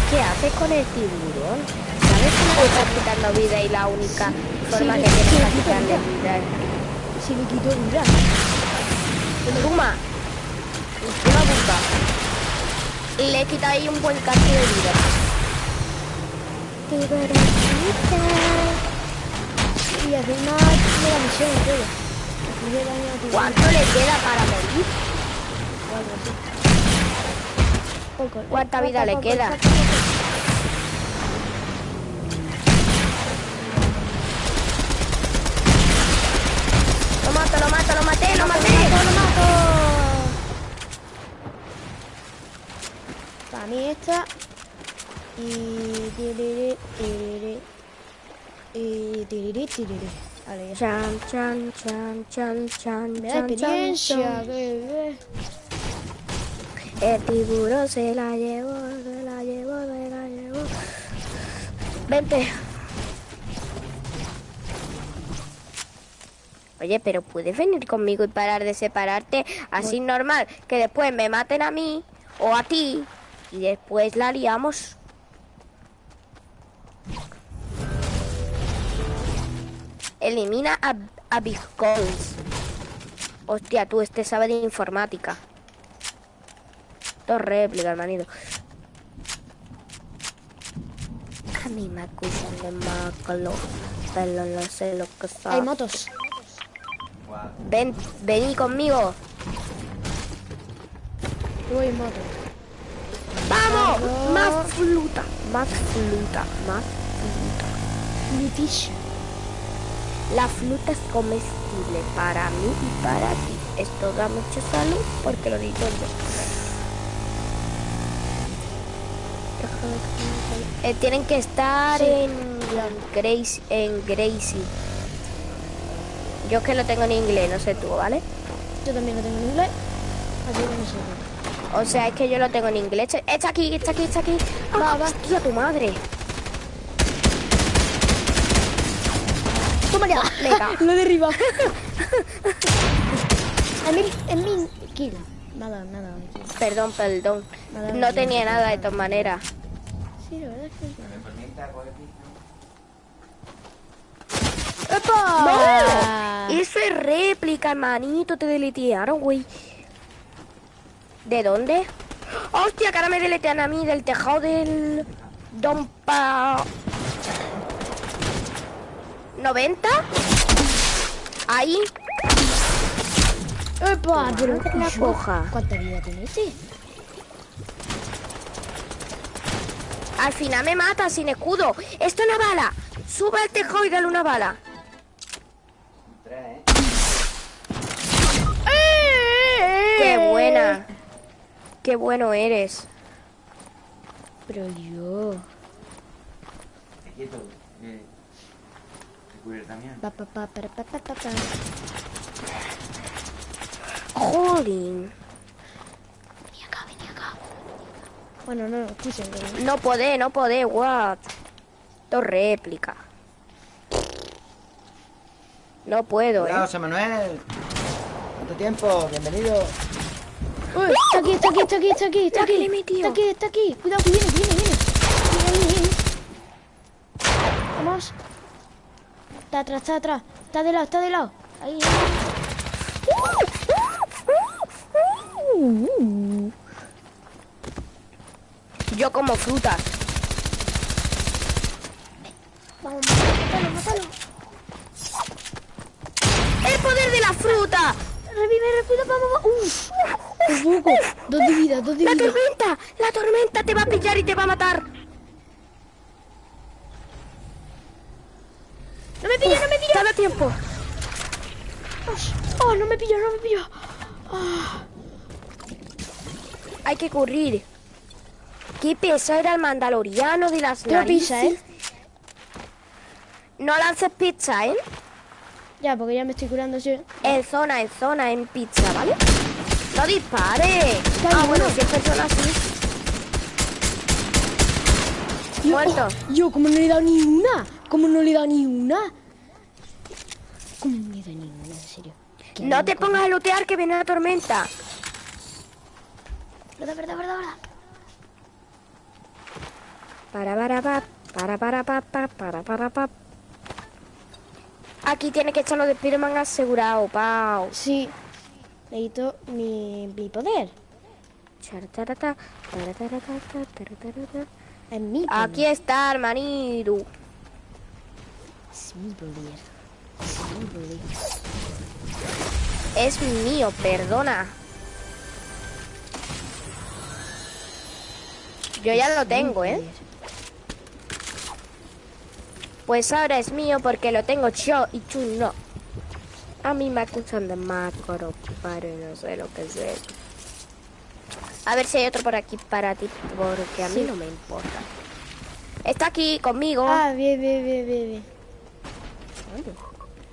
Speaker 2: ¿Qué haces con el tiburón? ¿Sabes que le estás quitando vida y la única forma
Speaker 4: Sí,
Speaker 2: que tienes para quitarle vida es
Speaker 4: Si le quito vida.
Speaker 2: Toma. Una. Y le he quitado ahí un buen cacho de vida.
Speaker 4: Y encima de la misión tu
Speaker 2: ¿Cuánto le queda para morir?
Speaker 4: Algo así.
Speaker 2: ¿Cuánta vida le queda? Lo mato, lo mato, lo maté, lo maté.
Speaker 4: ¡Lo mato! Para mí esta. Y. tiriri, tiriri. Y. tiriri, tiriri. Vale, ya.
Speaker 2: Chan, chan, chan, chan, chan,
Speaker 4: Me da
Speaker 2: chan,
Speaker 4: experiencia.
Speaker 2: chan,
Speaker 4: que-
Speaker 2: chan. El tiburón se la llevó, se la llevó, se la llevó. Vente. Oye, pero puedes venir conmigo y parar de separarte así normal, que después me maten a mí o a ti y después la liamos. Elimina a, a Big Calls. Hostia, tú este sabe de informática. Esto es réplica, hermanito. A mí me acusan de maclo, pero no sé lo que
Speaker 4: Hay
Speaker 2: sabe.
Speaker 4: motos.
Speaker 2: Ven, vení conmigo.
Speaker 4: En moto.
Speaker 2: ¡Vamos!
Speaker 4: Vamos.
Speaker 2: Más fruta, más fruta, más.
Speaker 4: Litish.
Speaker 2: La fruta es comestible para mí y para ti. Esto da mucha salud porque lo digo yo. Eh, tienen que estar
Speaker 4: Sí.
Speaker 2: en Gracie, en Gracie. Yo que lo tengo en inglés, no sé tú, ¿vale?
Speaker 4: Yo también lo tengo en inglés. Así que no sé.
Speaker 2: O sea, es que yo lo tengo en inglés. Está aquí, está aquí, está aquí.
Speaker 4: Va, va.
Speaker 2: hostia, tu madre.
Speaker 4: ¡Toma ya!
Speaker 2: Venga.
Speaker 4: lo derriba. es mi, es mi kill. Nada, nada.
Speaker 2: Perdón, perdón.
Speaker 4: Nada,
Speaker 2: No tenía
Speaker 4: nada
Speaker 2: de todas maneras.
Speaker 4: Sí, la verdad es que sí. ¡Epa!
Speaker 2: ¡No! Eso es réplica, hermanito. Te deletearon, güey. ¿De dónde? ¡Hostia, que ahora me deletean a mí del tejado del... Don Pa... ¿90? Ahí.
Speaker 4: ¡Epa! Pero
Speaker 2: Madre la
Speaker 4: hijo,
Speaker 2: coja.
Speaker 4: ¿Cuánta vida tiene este?
Speaker 2: Al final me mata sin escudo. Esto es una bala. Sube al tejado y dale una bala. ¡Qué buena! ¡Qué bueno eres!
Speaker 4: pero yo.
Speaker 1: Quieto. Eh, recuerda también.
Speaker 4: Pa, pa, pa, para, pa, pa, pa, pa.
Speaker 2: Jolín.
Speaker 4: Vení acá, vení acá. Bueno, no, escuchen.
Speaker 2: No podé, no podé, what? Dos réplicas. No puedo, eh.
Speaker 1: José Manuel. ¿Cuánto tiempo? Bienvenido.
Speaker 4: Uy, está aquí, está aquí, está aquí, está aquí, está aquí. Está aquí, está aquí. Cuidado, que viene, que viene, viene. Viene, viene, viene. Vamos. Está atrás, está atrás. Está de lado, está de lado. Ahí, ahí.
Speaker 2: Yo como frutas.
Speaker 4: Vamos, mátalo, mátalo.
Speaker 2: ¡El poder de la fruta!
Speaker 4: Revive, revive, vamos, vamos. Por poco. Dos de vida, dos de
Speaker 2: ¡La
Speaker 4: vida.
Speaker 2: tormenta! ¡La tormenta te va a pillar y te va a matar!
Speaker 4: No me pilla, no me pilla.
Speaker 2: ¡Cada tiempo!
Speaker 4: Oh, no me pilló, no me pilló.
Speaker 2: Hay que correr. Qué pesado era el mandaloriano de las
Speaker 4: Tengo pizza,
Speaker 2: narices.
Speaker 4: ¿eh?
Speaker 2: No lances pizza, ¿eh?
Speaker 4: Ya, porque ya me estoy curando, sí.
Speaker 2: En zona, en zona, en pizza, ¿vale? ¡No dispare!
Speaker 4: Está
Speaker 2: Ah, bueno, si es persona así.
Speaker 4: Yo,
Speaker 2: Muerto.
Speaker 4: oh, yo, como no le he dado ni una. Como no le he dado ni una. Como no le he dado ni una, en serio.
Speaker 2: No te pongas a lootear que viene la tormenta.
Speaker 4: Verdad, verdad, verdad, verdad.
Speaker 2: Para, para, pa, para, para, pa, pa, para, para, pa. Aquí tiene que echarlo de Spiderman asegurado, pau.
Speaker 4: Sí. Necesito mi, mi poder. Es mi poder.
Speaker 2: Aquí está, hermanito.
Speaker 4: Es mi poder. Es mi poder.
Speaker 2: Es mío, perdona. Yo ya lo tengo, ¿eh? Pues ahora es mío porque lo tengo yo y tú no. A mí me acusan de macro, pero no sé lo que es eso. A ver si hay otro por aquí para ti, porque a mí
Speaker 4: Sí.
Speaker 2: no me importa. Está aquí conmigo.
Speaker 4: Ah, bien, bien, bien, bien, bien.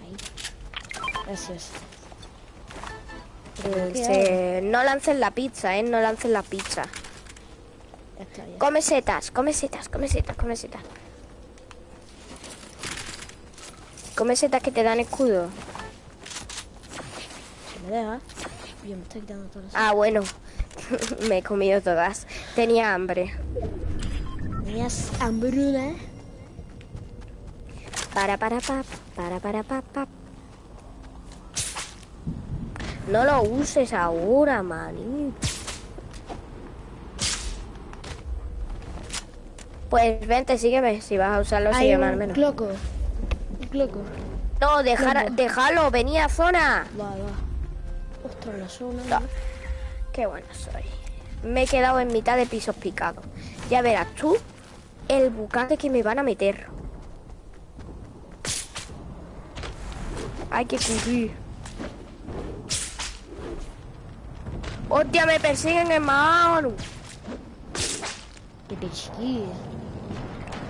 Speaker 4: Ahí. Gracias.
Speaker 2: Eh,
Speaker 4: ¿qué
Speaker 2: se- No lancen la pizza, ¿eh? No lancen la pizza. Come setas, come setas, come setas, come setas. Come setas que te dan escudo.
Speaker 4: Se me deja. Yo me estoy quitando todas las...
Speaker 2: Ah, bueno. Me he comido todas. Tenía hambre.
Speaker 4: Tenías hambruna, ¿eh?
Speaker 2: Para, para, pa, para, para, pa, pa. No lo uses ahora, manito. Pues vente, sígueme. Si vas a usarlo,
Speaker 4: Hay
Speaker 2: sígueme al menos.
Speaker 4: cloco.
Speaker 2: No, dejar, déjalo, venía a zona.
Speaker 4: Va, va. Ostras, la zona.
Speaker 2: No. Qué bueno soy. Me he quedado en mitad de pisos picados. Ya verás tú el bucate que me van a meter. Hay que cubrir. ¡Hostia, me persiguen, hermano!
Speaker 4: Que persigue.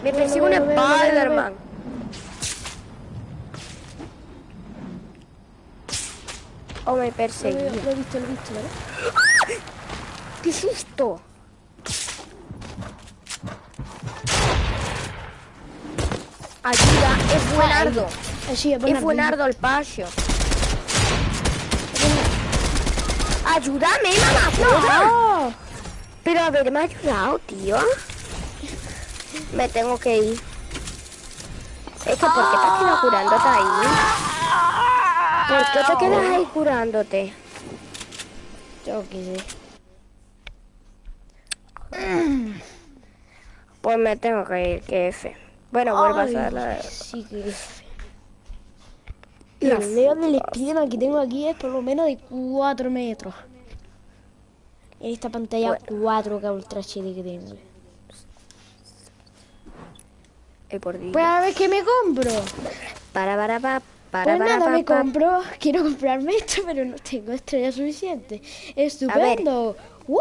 Speaker 2: Me persigue un Spider-Man. O me
Speaker 4: Lo,
Speaker 2: perseguía.
Speaker 4: lo he visto, lo he visto, ¿vale?
Speaker 2: ¡Qué susto! Ayuda, es buenardo.
Speaker 4: Es
Speaker 2: Es buenardo el pasio. ¡Ayúdame, mamá!
Speaker 4: ¡No!
Speaker 2: Pero haberme ayudado, tío. Me tengo que ir. Es que, ¿por qué te has quedado curándote ahí? ¿Por qué te quedas ahí curándote?
Speaker 4: Yo qué sé.
Speaker 2: Pues me tengo que ir, que F. Bueno, vuelvo a hacer la...
Speaker 4: Sí que Y el leo del Spiderman que tengo aquí es por lo menos de 4 metros. En esta pantalla 4K Ultra HD que tengo.
Speaker 2: Eh, por Dios.
Speaker 4: Pues a ver qué me compro.
Speaker 2: Para, para, pa, para,
Speaker 4: Pues
Speaker 2: para,
Speaker 4: nada, me compro. Quiero comprarme esto, pero no tengo estrella suficiente. Estupendo. ¡Wow!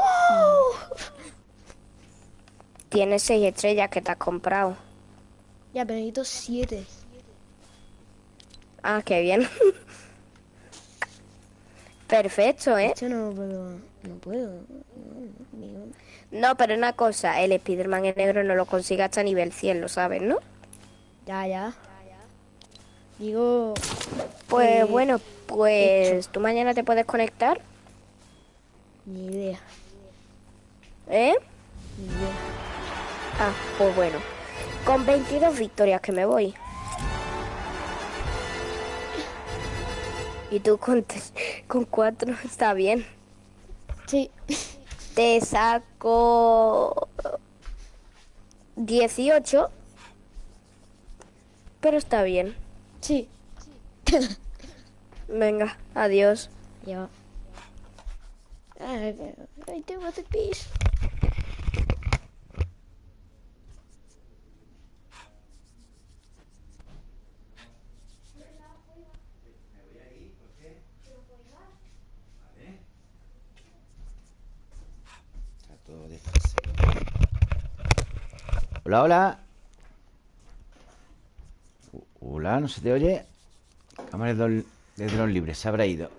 Speaker 2: Tienes seis estrellas que te has comprado.
Speaker 4: Ya, pero necesito siete.
Speaker 2: Ah, qué bien. Perfecto, ¿eh?
Speaker 4: No puedo. No puedo. No, no, no.
Speaker 2: No, pero una cosa, el Spiderman en negro no lo consigue hasta nivel 100, lo sabes, ¿no?
Speaker 4: Ya, ya. Digo.
Speaker 2: Pues
Speaker 4: Eh,
Speaker 2: bueno, pues tú mañana te puedes conectar,
Speaker 4: Ni idea.
Speaker 2: ¿eh?
Speaker 4: Ni idea.
Speaker 2: Ah, pues bueno. Con 22 victorias que me voy. Y tú con, con 4 está bien.
Speaker 4: Sí.
Speaker 2: Te saco 18. Pero está bien.
Speaker 4: Sí.
Speaker 2: Venga, adiós.
Speaker 4: Ya. Ay, I do want a piece.
Speaker 1: Está todo desfasado. Hola, hola. ¿No se te oye? Cámara de dron, de dron libre, se habrá ido.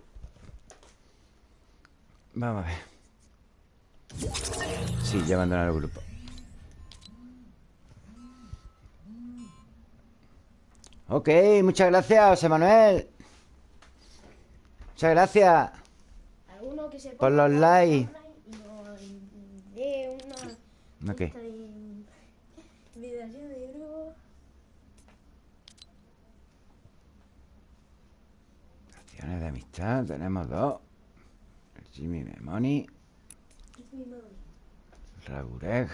Speaker 1: Vamos a ver. Sí, ya abandonaron el grupo. Ok, muchas gracias, José Manuel. Muchas gracias
Speaker 4: que se
Speaker 1: por los likes.
Speaker 4: y nos dé una
Speaker 1: ¿No qué?
Speaker 4: invitación de grupo.
Speaker 1: De amistad, tenemos dos. El Jimmy Memoni. Rabureg.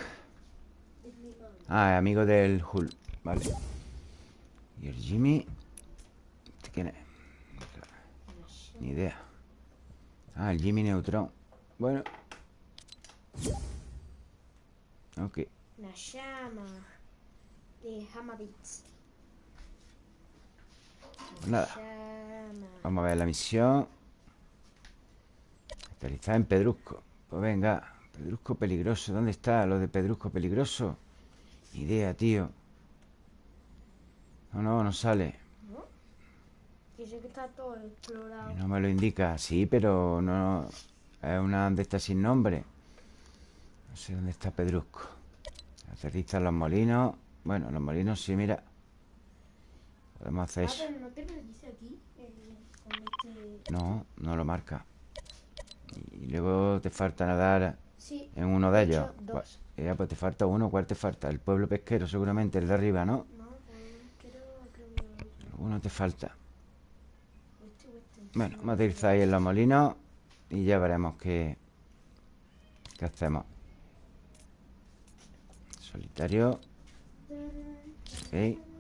Speaker 1: Ah, amigo del Hull. Vale. Y el Jimmy. ¿Este quién es? Ni idea. Ah, el Jimmy Neutron. Bueno. Ok.
Speaker 4: Una llama de Hamabits.
Speaker 1: Pues nada. Vamos a ver la misión. Aterrizar en Pedrusco. Pues venga. Pedrusco peligroso. ¿Dónde está lo de Pedrusco peligroso? Ni Idea, tío. No, no, no sale.
Speaker 4: Dice que está todo explorado.
Speaker 1: No me lo indica. Sí, pero no. Es una de estas sin nombre. No sé dónde está Pedrusco. Aterriza en los molinos. Bueno, los molinos sí, mira. Podemos hacer eso.
Speaker 4: ¿no.
Speaker 1: No, lo marca. Y luego te falta nadar
Speaker 4: Sí.
Speaker 1: en uno de ellos.
Speaker 4: dos.
Speaker 1: Ya, pues te falta uno. ¿Cuál te falta? El pueblo pesquero, seguramente, el de arriba, ¿no?
Speaker 4: No, creo que...
Speaker 1: Uno te falta.
Speaker 4: Este este.
Speaker 1: Bueno, vamos a ahí en los molinos y ya veremos qué, qué hacemos. Solitario. Ok.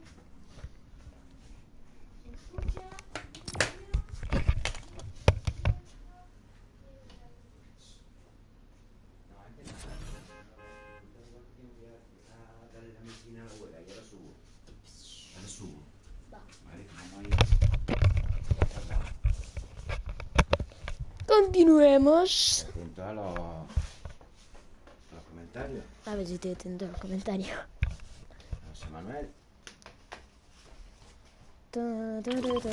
Speaker 4: Continuemos.
Speaker 1: Atento a los, a los comentarios.
Speaker 4: A ver si estoy atento a los comentarios.
Speaker 1: José Manuel.
Speaker 4: Ta, ta, ta,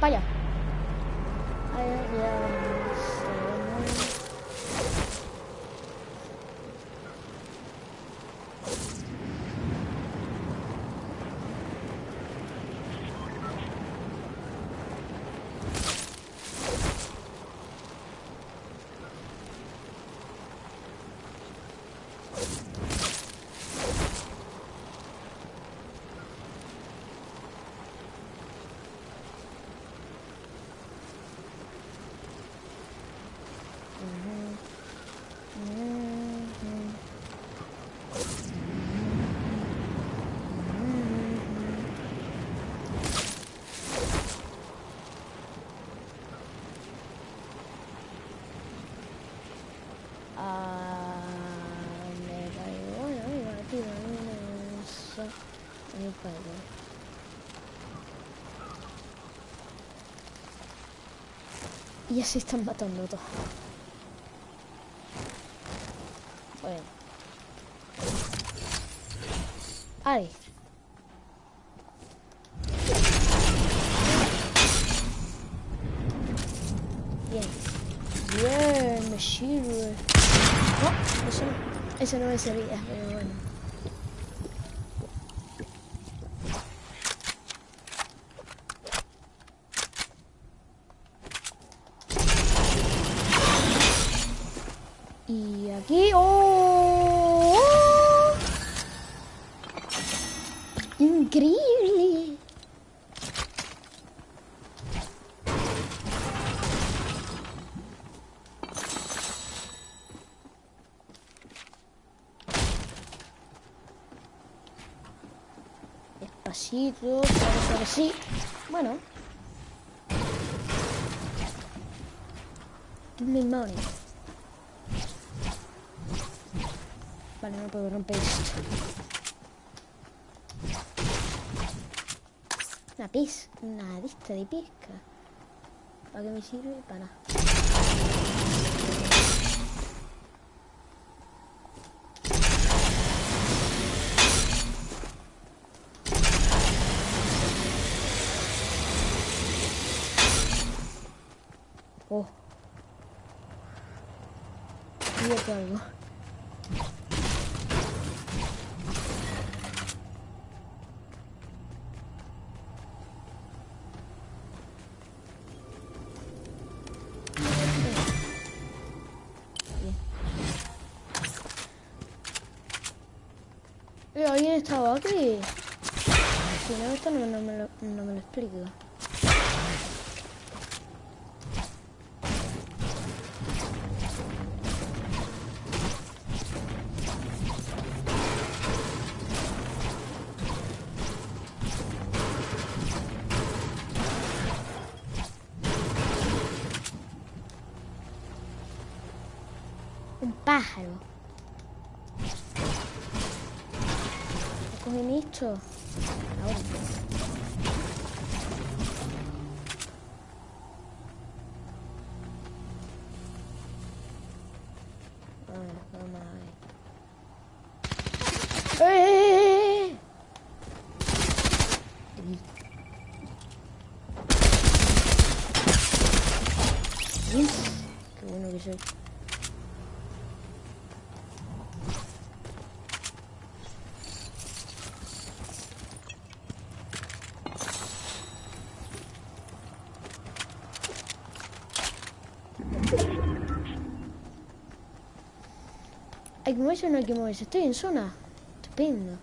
Speaker 4: Vaya. Allá, allá vamos. Vale, vale. Y así están matando a todos. Bueno. Ay. Bien. Bien, me sirve. No, eso no, eso no me servía, pero bueno. Y aquí... ¡Oh! ¡Increíble! Despacito, suave, suave, sí. Bueno. Give me money. Vale, no puedo romper esto. Pis, una lista de pesca. ¿Para qué me sirve? Para. Oh. Estaba aquí? Si no, esto no, no me lo, no me lo explico. Que moverse o no hay que moverse. Estoy en zona. Estupendo.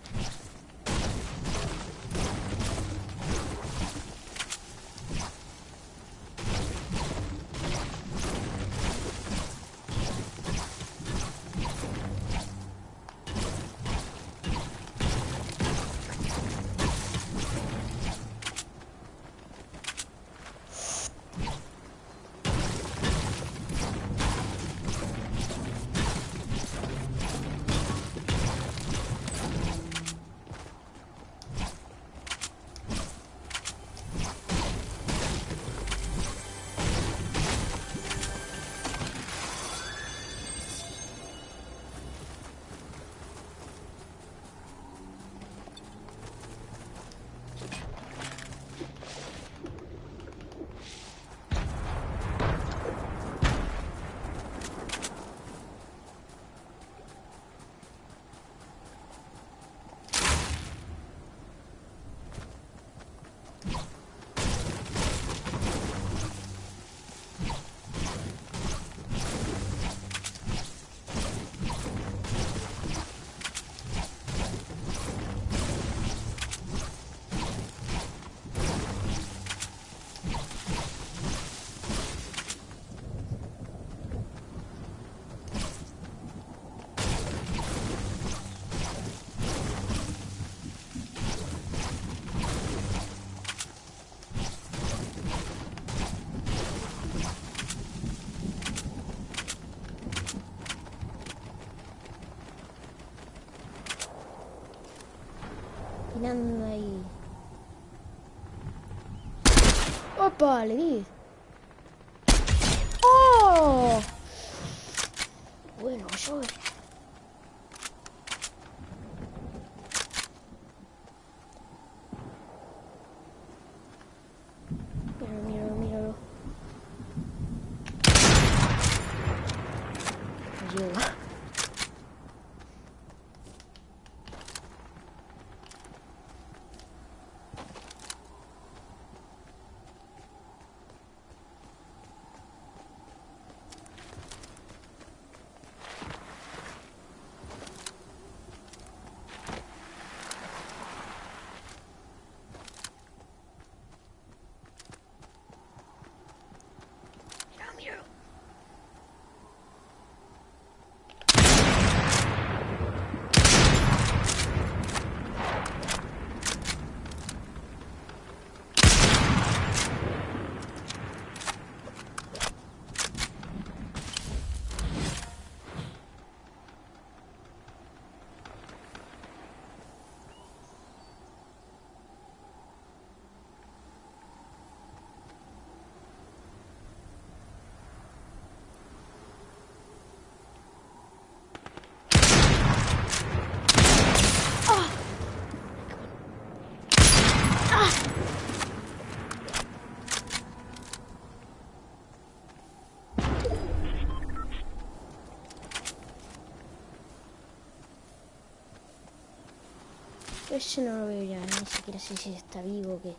Speaker 4: Caminando ahí. ¡Opa! Le di. ¡Oh! Bueno, soy. Ese no lo veo ya, ni siquiera sé si está vivo o qué.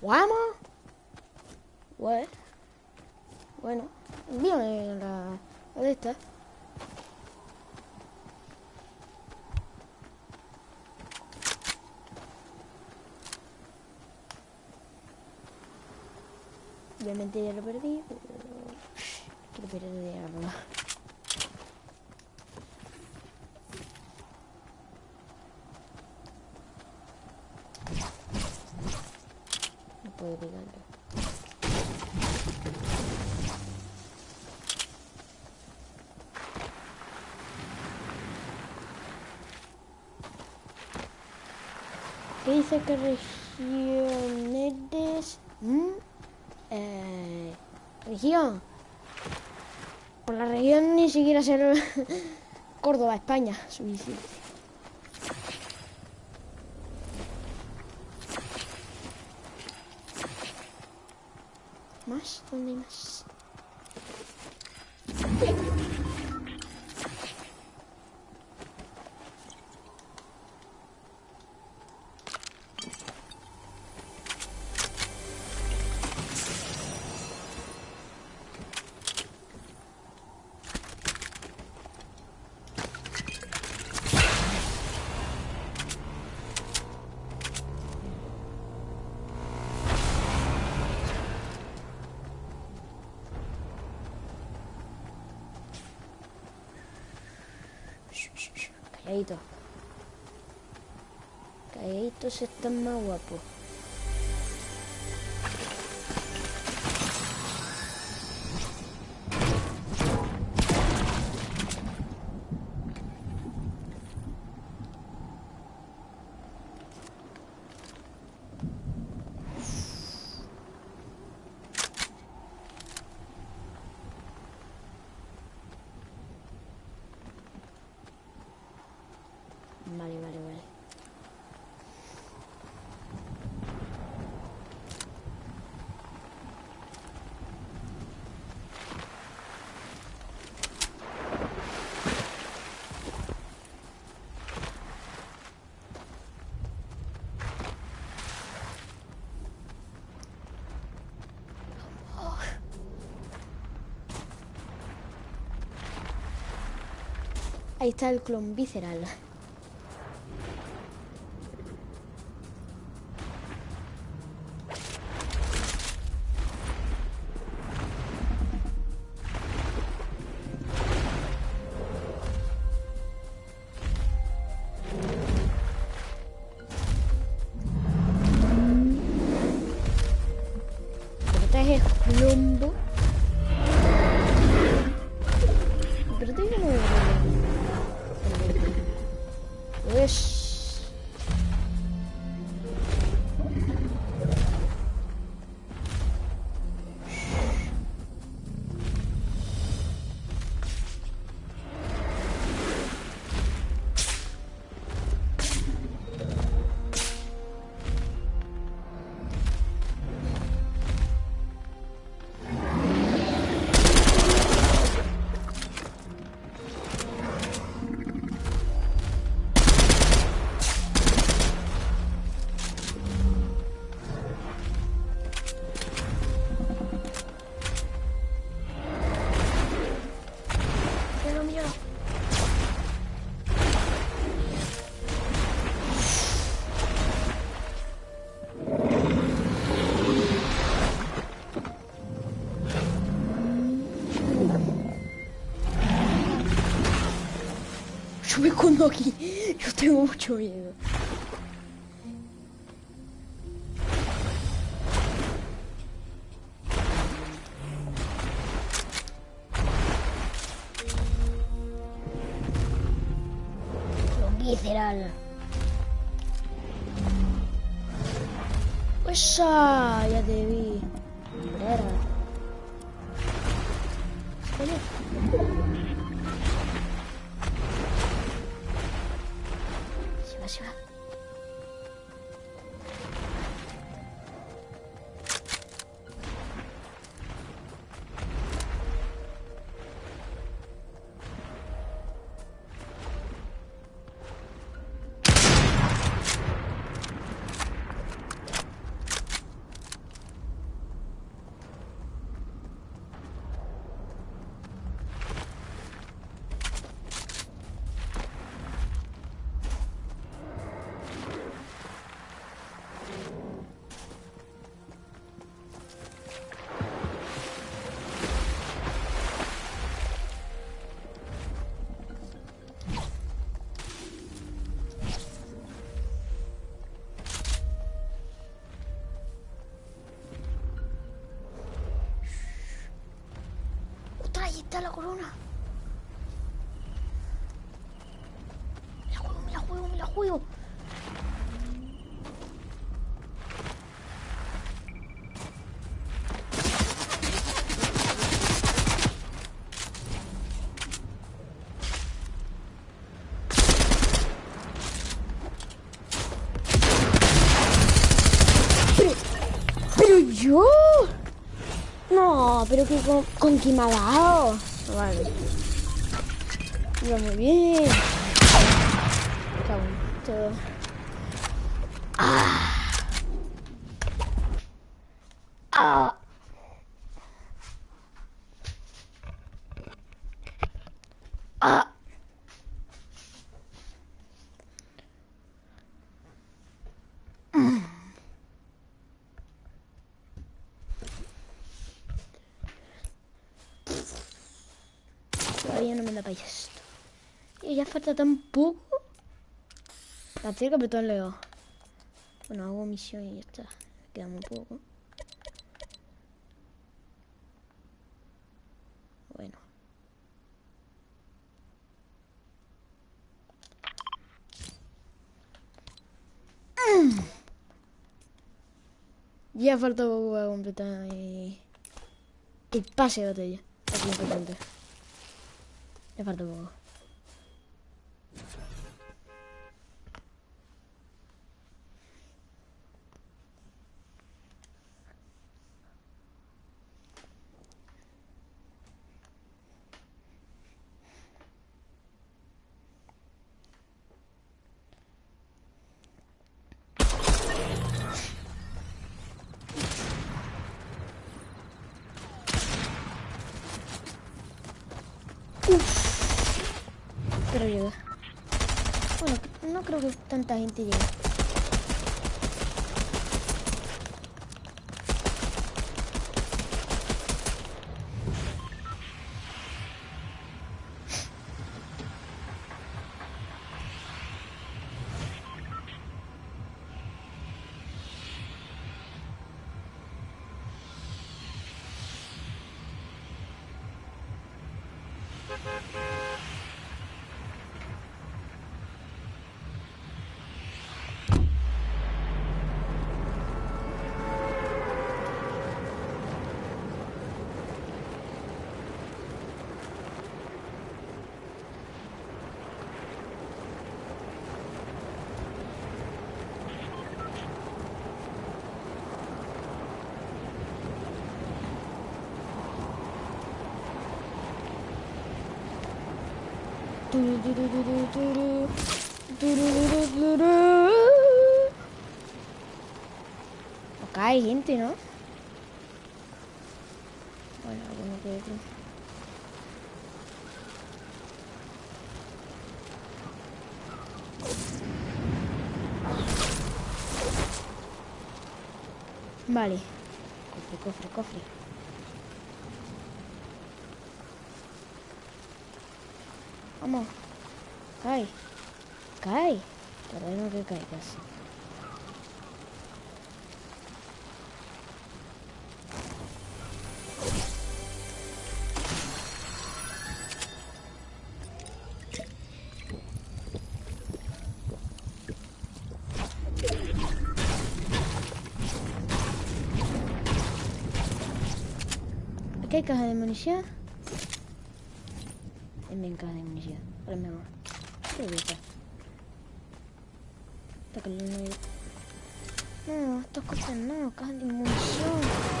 Speaker 4: ¿Vamos? What? Bueno, envíame la, la de esta. Obviamente ya lo perdí, pero quiero perderlo. No puedo pegarlo. ¿Qué dice que región eres? ¿Mm? Eh, región. Por la región ni siquiera ser Córdoba, España, suficiente. Calladitos están más guapos. Vale, vale, vale. Está el clon visceral. Yo tengo mucho miedo. Está la corona. Me la juego, me la juego, me la juego. Pero, pero yo. No, pero que con, con quién me ha dado. Vale. Iba muy bien. Cago Todavía no me da para esto. Y ya falta tan poco. La tengo que apretar. Bueno, hago misión y ya está. Queda muy poco. Bueno. Ya falta poco para completar el pase de batalla. Es importante. Ya falta poco. quiero tanta gente llegue. Acá hay gente, ¿no? Bueno, que otro. Vale. Cofre, cofre, cofre. Vamos. Cae. Cae. Terreno que caigas. Aquí hay caja de munición. También caja de munición. Para mejor. Creo no No, estas cosas no, caja de munición.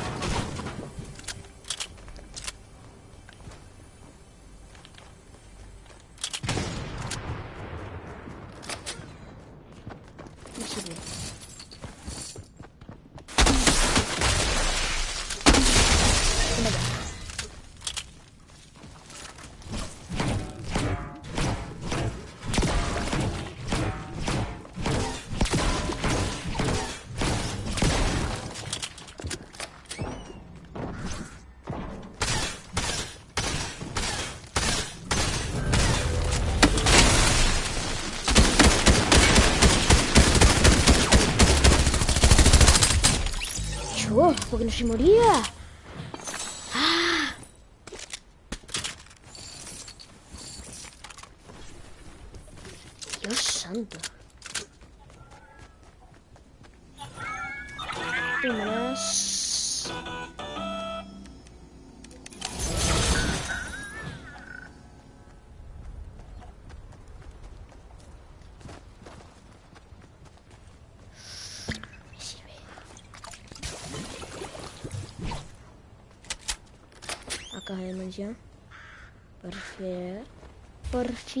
Speaker 4: Yo, porque no se moría. Ah.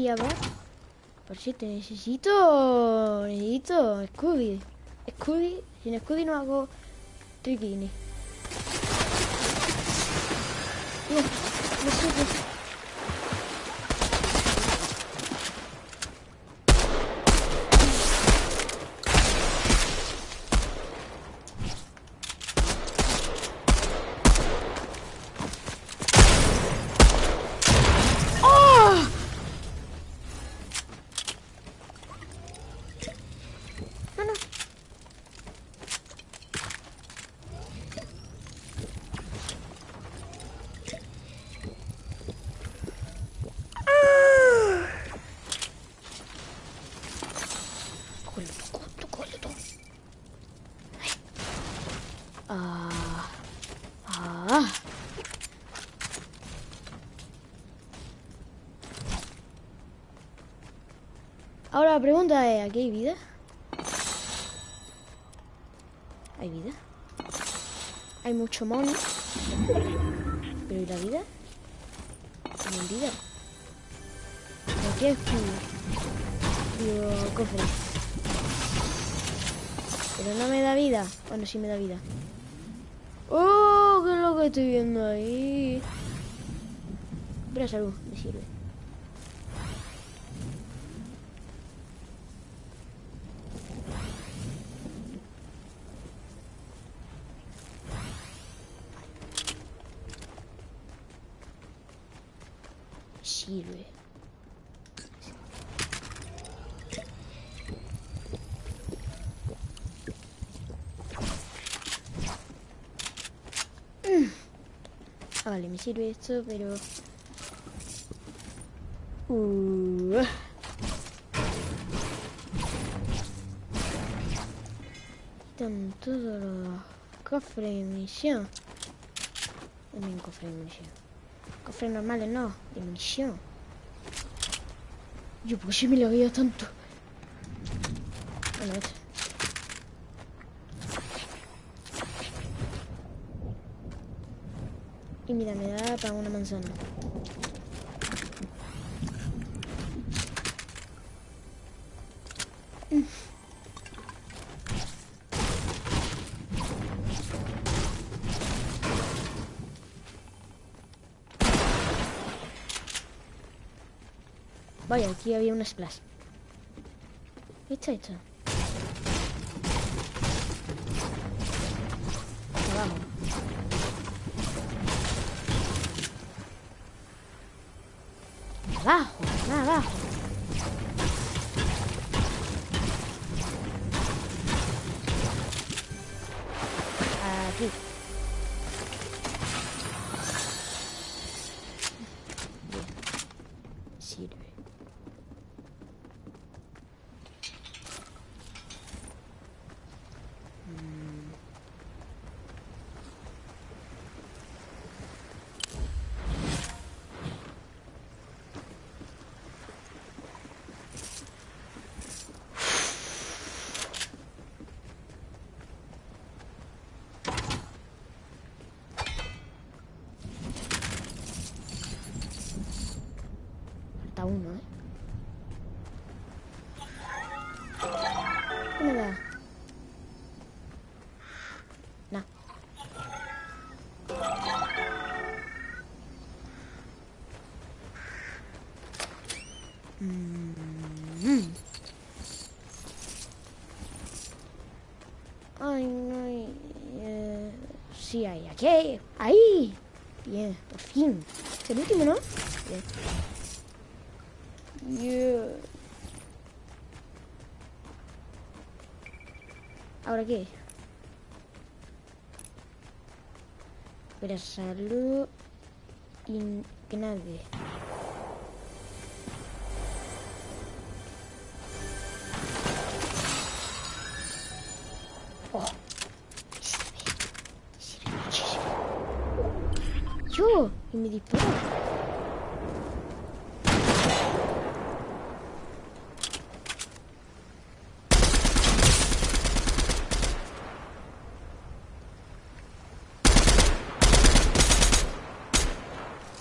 Speaker 4: Favor. Por si te necesito. Necesito. Scooby. Scooby. Sin Scooby no hago triquini. No, no sirve. ¡Oh! No, no. Cógelo, cógelo, cógelo tú. Ay. Ah. Ah. Ahora la pregunta es, ¿aquí hay vida? ¿Hay vida? Hay mucho mono. ¿Pero y la vida? Hay vida. ¿Por qué escudo? Digo, cofre. Pero no me da vida. Bueno, sí me da vida. ¡Oh! ¿Qué es lo que estoy viendo ahí? Pero salud, me sirve. Sirve. Mm. Ah, vale, me sirve esto, pero... Uh. Quitan todos los cofres de munición. También cofres de munición. Cofres normales no, de munición. Yo, ¿por qué me lo veo tanto? Bueno, esto. Y mira, me da para una manzana. Aquí había un splash. ¿Qué está sí hay. Aquí. Ahí. Bien, por fin. Es el último, ¿no? Bien. Yeah. ¿Ahora qué? Espera, salud y que nadie. Me dispara.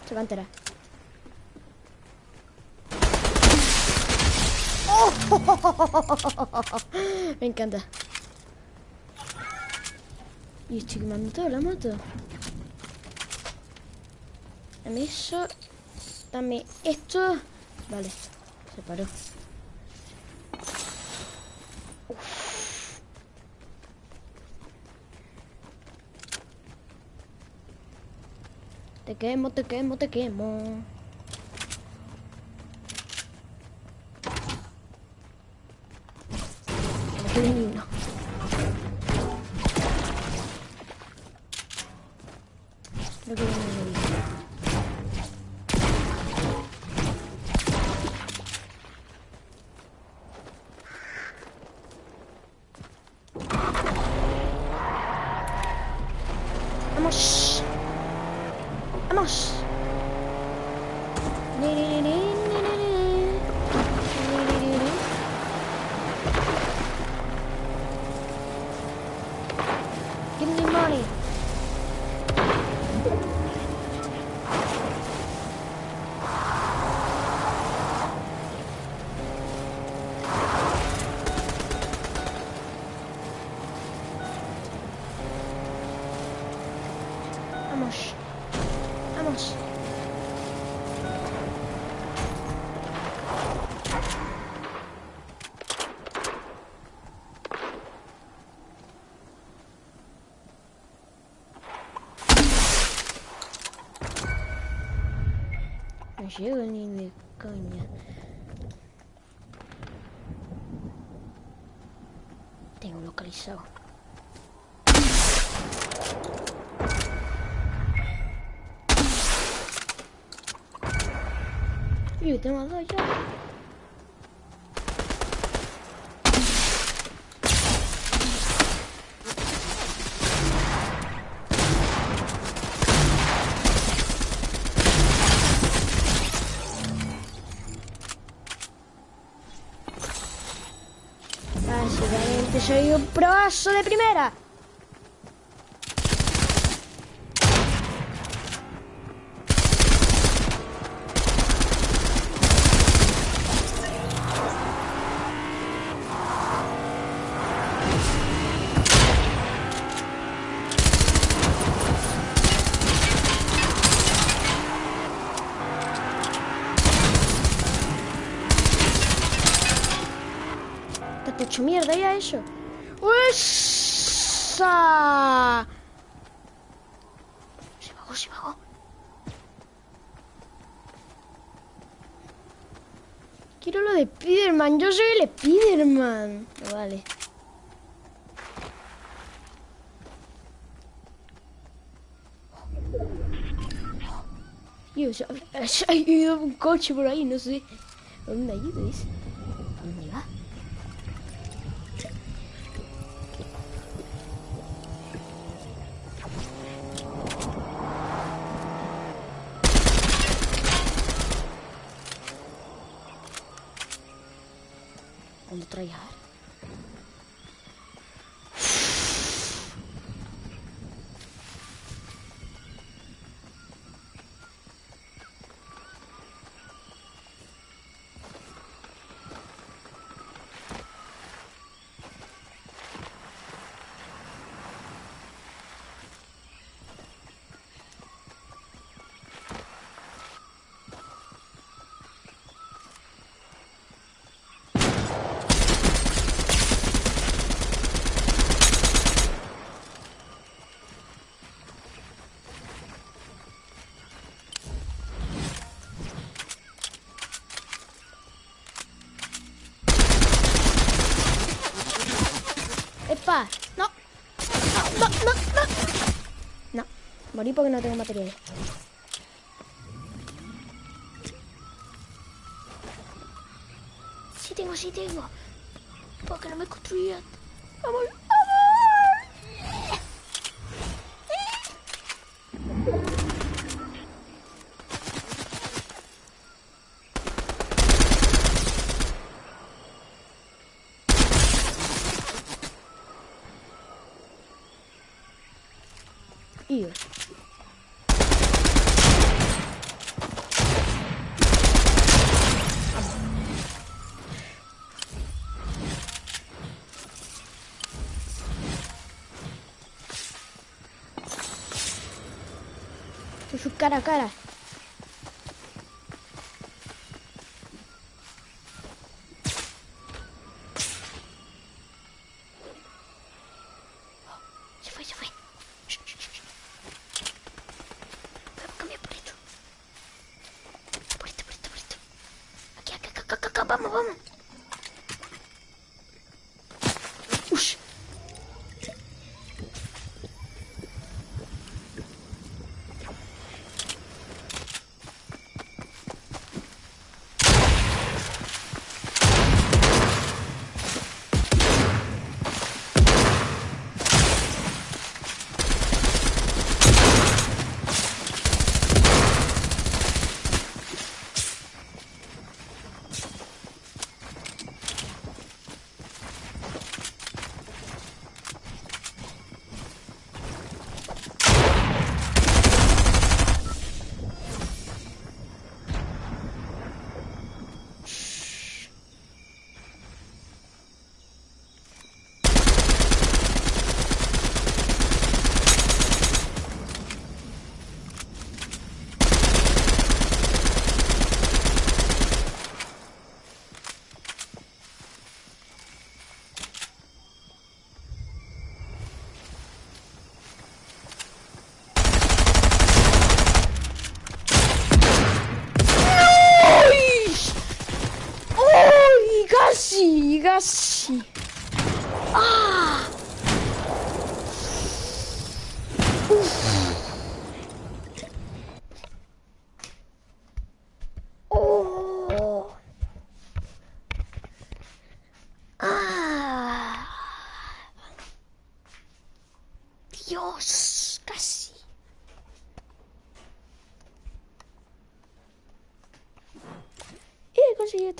Speaker 4: Se va a enterar. Me encanta. Y estoy quemando toda la moto. Dame eso. Dame esto. Vale, se paró. Te quemo, te quemo, te quemo. Llego ni de coña. Tengo localizado. Y te mando ya. Básicamente soy un proazo de primera. Mierda ya eso. ¡Usa! Se bajó, se bajó. Quiero lo de Spiderman. Yo soy el Spiderman. No vale. Dios, ha ido un coche por ahí, no sé. ¿Dónde ayudes? ¿Dónde ¿Dónde traer? ¡Epa! ¡No! ¡No, no, no, no! No, porque no tengo materiales. Sí tengo, sí tengo. Porque no me construían. ¡Vamos! Ido. Con su cara a cara.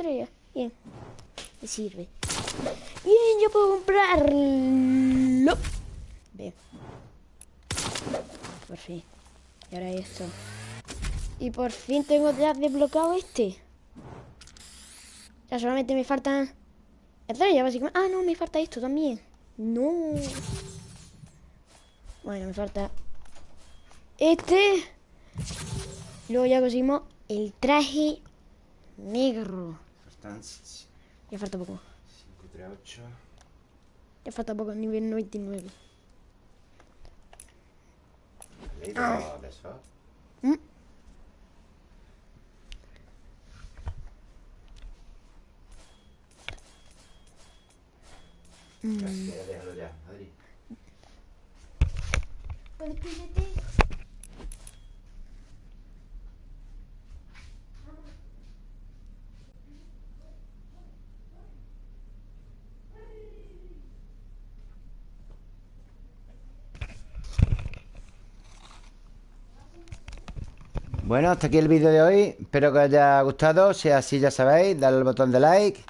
Speaker 4: Bien. Me sirve. Bien, yo puedo comprarlo. Bien. Por fin. Y ahora esto. Y por fin tengo ya desbloqueado este. Ya solamente me faltan estrellas, básicamente. Ah, no, me falta esto también. No. Bueno, me falta este. Luego ya conseguimos el traje negro.
Speaker 1: Faltan 5,
Speaker 4: Ya falta poco.
Speaker 1: 3, 8.
Speaker 4: Ya falta poco, nivel 99.
Speaker 1: ¿Leído de eso?
Speaker 4: ¿Mm?
Speaker 1: Hostia, déjalo ya, Adri. Bueno, hasta aquí el vídeo de hoy. Espero que os haya gustado. Si es así, ya sabéis, darle al botón de like,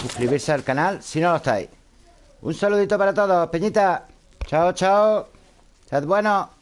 Speaker 1: suscribirse al canal si no lo estáis. Un saludito para todos, Peñita. Chao, chao. Sed buenos.